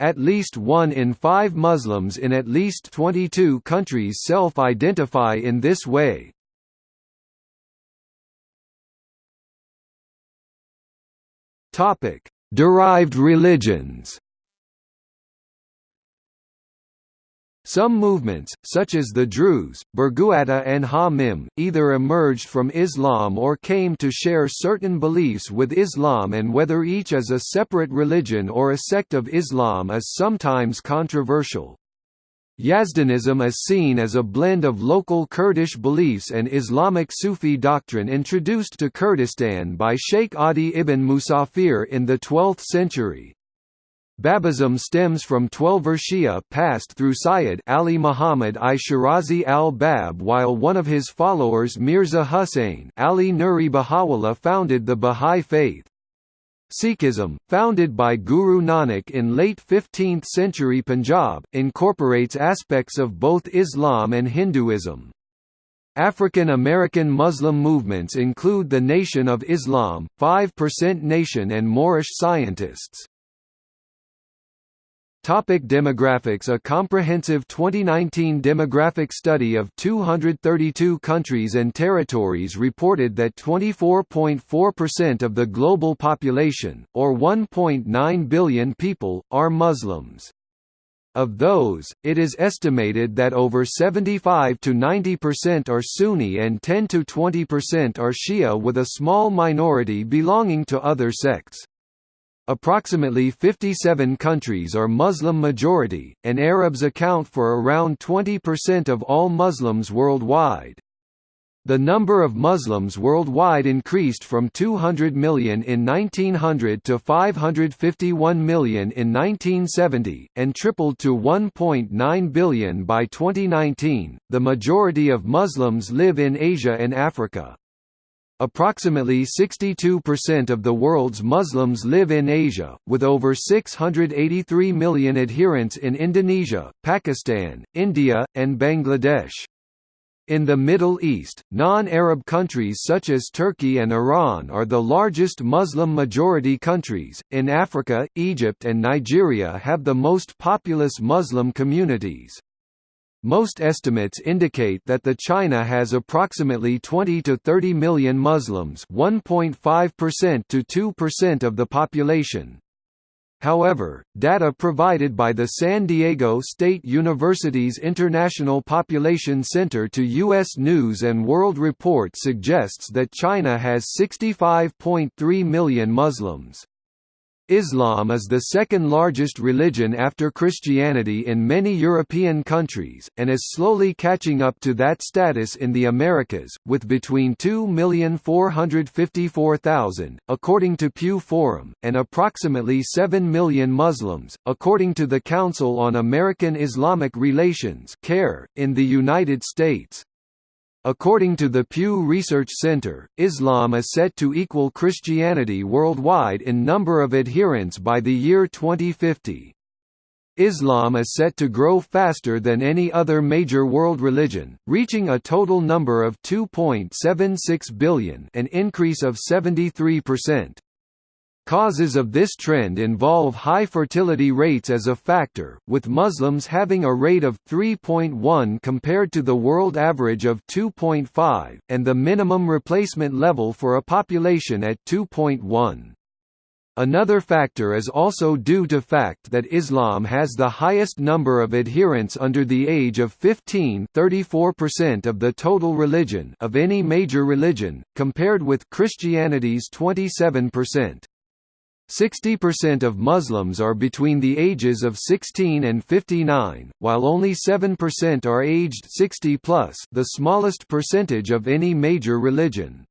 At least one in five Muslims in at least 22 countries self-identify in this way. Topic: Derived religions Some movements, such as the Druze, Berghouata and Ha-Mim, either emerged from Islam or came to share certain beliefs with Islam and whether each is a separate religion or a sect of Islam is sometimes controversial. Yazdanism is seen as a blend of local Kurdish beliefs and Islamic Sufi doctrine introduced to Kurdistan by Sheikh Adi ibn Musafir in the 12th century. Babism stems from Twelver Shia passed through Sayyid Ali Muhammad I Shirazi al-Bab while one of his followers Mirza Hussain Ali Nuri Bahá'u'lláh founded the Bahá'í faith. Sikhism, founded by Guru Nanak in late 15th century Punjab, incorporates aspects of both Islam and Hinduism. African American Muslim movements include the Nation of Islam, 5% Nation and Moorish scientists. Topic demographics A comprehensive 2019 demographic study of 232 countries and territories reported that 24.4% of the global population, or 1.9 billion people, are Muslims. Of those, it is estimated that over 75 to 90% are Sunni and 10 to 20% are Shia with a small minority belonging to other sects. Approximately 57 countries are Muslim majority, and Arabs account for around 20% of all Muslims worldwide. The number of Muslims worldwide increased from 200 million in 1900 to 551 million in 1970, and tripled to 1.9 billion by 2019. The majority of Muslims live in Asia and Africa. Approximately 62% of the world's Muslims live in Asia, with over 683 million adherents in Indonesia, Pakistan, India, and Bangladesh. In the Middle East, non-Arab countries such as Turkey and Iran are the largest Muslim-majority countries. In Africa, Egypt and Nigeria have the most populous Muslim communities. Most estimates indicate that the China has approximately 20 to 30 million Muslims 1.5% to 2% of the population. However, data provided by the San Diego State University's International Population Center to U.S. News & World Report suggests that China has 65.3 million Muslims. Islam is the second largest religion after Christianity in many European countries, and is slowly catching up to that status in the Americas, with between 2,454,000, according to Pew Forum, and approximately 7 million Muslims, according to the Council on American Islamic Relations in the United States. According to the Pew Research Center, Islam is set to equal Christianity worldwide in number of adherents by the year 2050. Islam is set to grow faster than any other major world religion, reaching a total number of 2.76 billion an increase of 73%. Causes of this trend involve high fertility rates as a factor, with Muslims having a rate of 3.1 compared to the world average of 2.5, and the minimum replacement level for a population at 2.1. Another factor is also due to fact that Islam has the highest number of adherents under the age of 15 34% of the total religion of any major religion, compared with Christianity's 27%. 60% of Muslims are between the ages of 16 and 59, while only 7% are aged 60 plus, the smallest percentage of any major religion.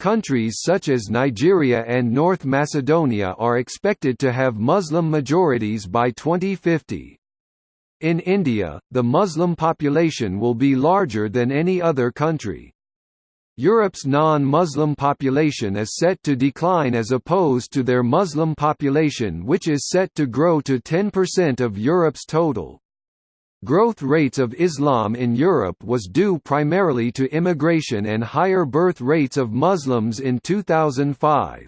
Countries such as Nigeria and North Macedonia are expected to have Muslim majorities by 2050. In India, the Muslim population will be larger than any other country. Europe's non-Muslim population is set to decline as opposed to their Muslim population which is set to grow to 10% of Europe's total. Growth rates of Islam in Europe was due primarily to immigration and higher birth rates of Muslims in 2005.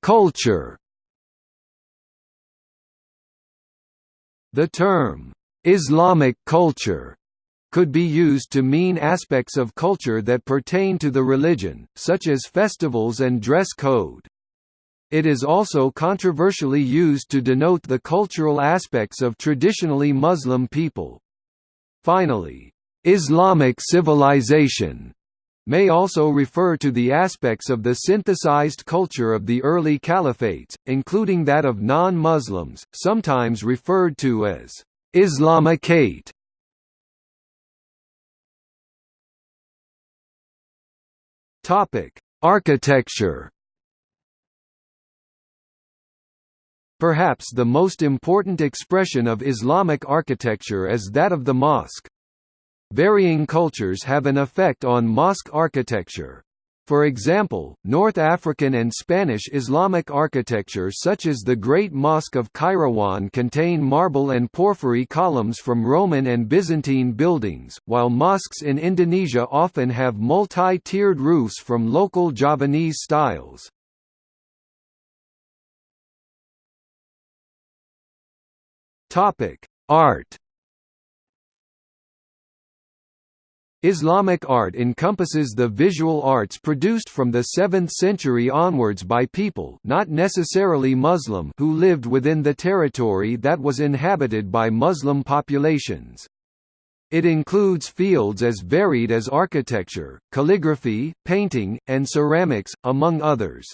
Culture The term, "'Islamic culture' could be used to mean aspects of culture that pertain to the religion, such as festivals and dress code. It is also controversially used to denote the cultural aspects of traditionally Muslim people. Finally, Islamic civilization may also refer to the aspects of the synthesized culture of the early caliphates, including that of non-Muslims, sometimes referred to as Islamicate. Topic: Architecture. Perhaps the most important expression of Islamic architecture is that of the mosque. Varying cultures have an effect on mosque architecture. For example, North African and Spanish Islamic architecture such as the Great Mosque of Kairouan contain marble and porphyry columns from Roman and Byzantine buildings, while mosques in Indonesia often have multi-tiered roofs from local Javanese styles. Art Islamic art encompasses the visual arts produced from the 7th century onwards by people not necessarily Muslim who lived within the territory that was inhabited by Muslim populations. It includes fields as varied as architecture, calligraphy, painting, and ceramics, among others.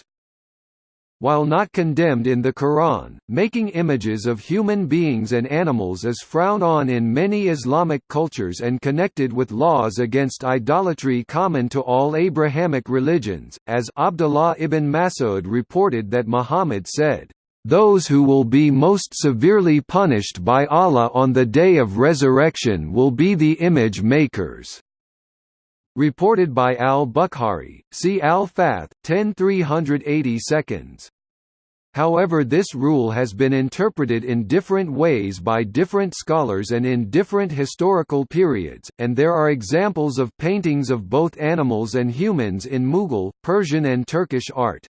While not condemned in the Quran, making images of human beings and animals is frowned on in many Islamic cultures and connected with laws against idolatry common to all Abrahamic religions, as Abdullah ibn Mas'ud reported that Muhammad said, "...those who will be most severely punished by Allah on the day of resurrection will be the image makers." Reported by al-Bukhari, see al-Fath, 10 380 seconds. However this rule has been interpreted in different ways by different scholars and in different historical periods, and there are examples of paintings of both animals and humans in Mughal, Persian and Turkish art.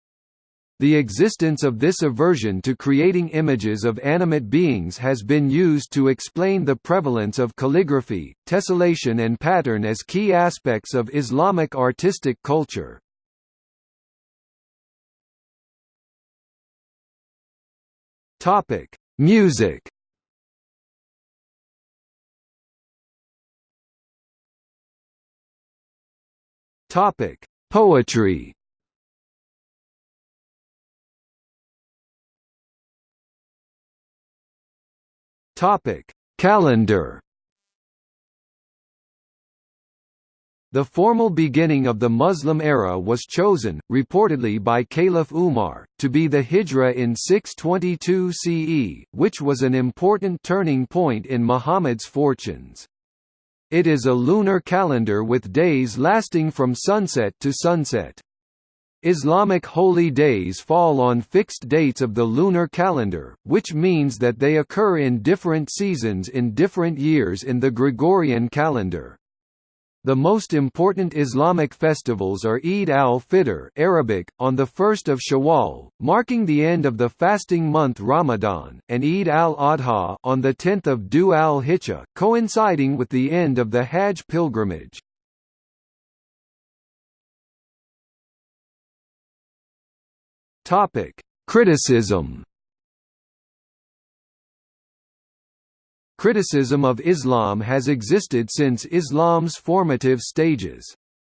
The existence of this aversion to creating images of animate beings has been used to explain the prevalence of calligraphy, tessellation and pattern as key aspects of Islamic artistic culture. Music Poetry Topic: Calendar. The formal beginning of the Muslim era was chosen, reportedly by Caliph Umar, to be the Hijra in 622 CE, which was an important turning point in Muhammad's fortunes. It is a lunar calendar with days lasting from sunset to sunset. Islamic holy days fall on fixed dates of the lunar calendar, which means that they occur in different seasons in different years in the Gregorian calendar. The most important Islamic festivals are Eid al-Fitr Arabic, on the 1st of Shawwal, marking the end of the fasting month Ramadan, and Eid al-Adha on the 10th of Dhu al-Hijjah, coinciding with the end of the Hajj pilgrimage. Topic: Criticism. Criticism of Islam has existed since Islam's formative stages.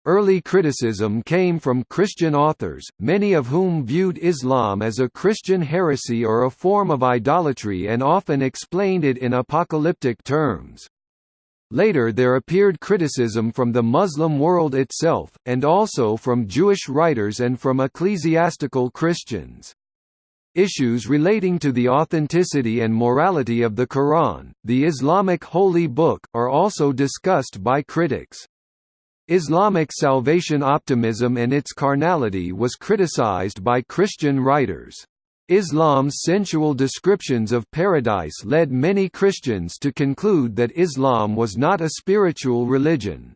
Early criticism came from Christian authors, many of whom viewed Islam as a Christian heresy or a form of idolatry and often explained it in apocalyptic terms. Later there appeared criticism from the Muslim world itself, and also from Jewish writers and from ecclesiastical Christians. Issues relating to the authenticity and morality of the Quran, the Islamic holy book, are also discussed by critics. Islamic salvation optimism and its carnality was criticized by Christian writers. Islam's sensual descriptions of paradise led many Christians to conclude that Islam was not a spiritual religion.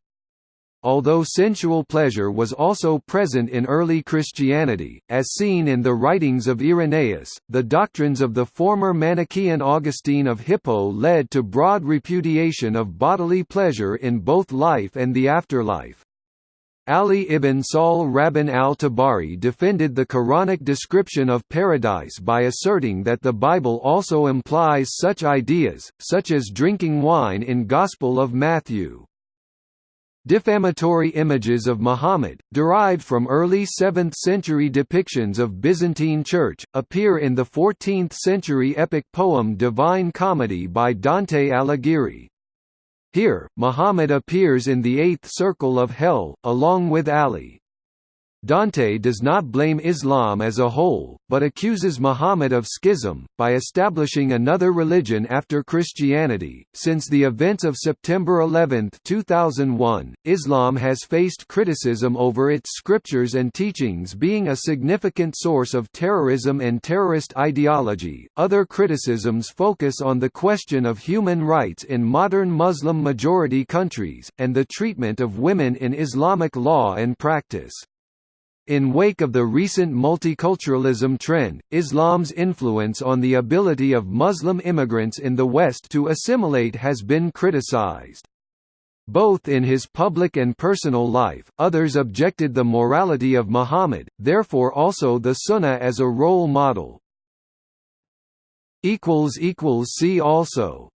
Although sensual pleasure was also present in early Christianity, as seen in the writings of Irenaeus, the doctrines of the former Manichaean Augustine of Hippo led to broad repudiation of bodily pleasure in both life and the afterlife. Ali ibn Sahl Rabban al-Tabari defended the Quranic description of paradise by asserting that the Bible also implies such ideas, such as drinking wine in Gospel of Matthew. Defamatory images of Muhammad, derived from early 7th-century depictions of Byzantine Church, appear in the 14th-century epic poem Divine Comedy by Dante Alighieri. Here, Muhammad appears in the eighth circle of hell, along with Ali. Dante does not blame Islam as a whole, but accuses Muhammad of schism, by establishing another religion after Christianity. Since the events of September 11, 2001, Islam has faced criticism over its scriptures and teachings being a significant source of terrorism and terrorist ideology. Other criticisms focus on the question of human rights in modern Muslim majority countries, and the treatment of women in Islamic law and practice. In wake of the recent multiculturalism trend, Islam's influence on the ability of Muslim immigrants in the West to assimilate has been criticized. Both in his public and personal life, others objected the morality of Muhammad, therefore also the Sunnah as a role model. See also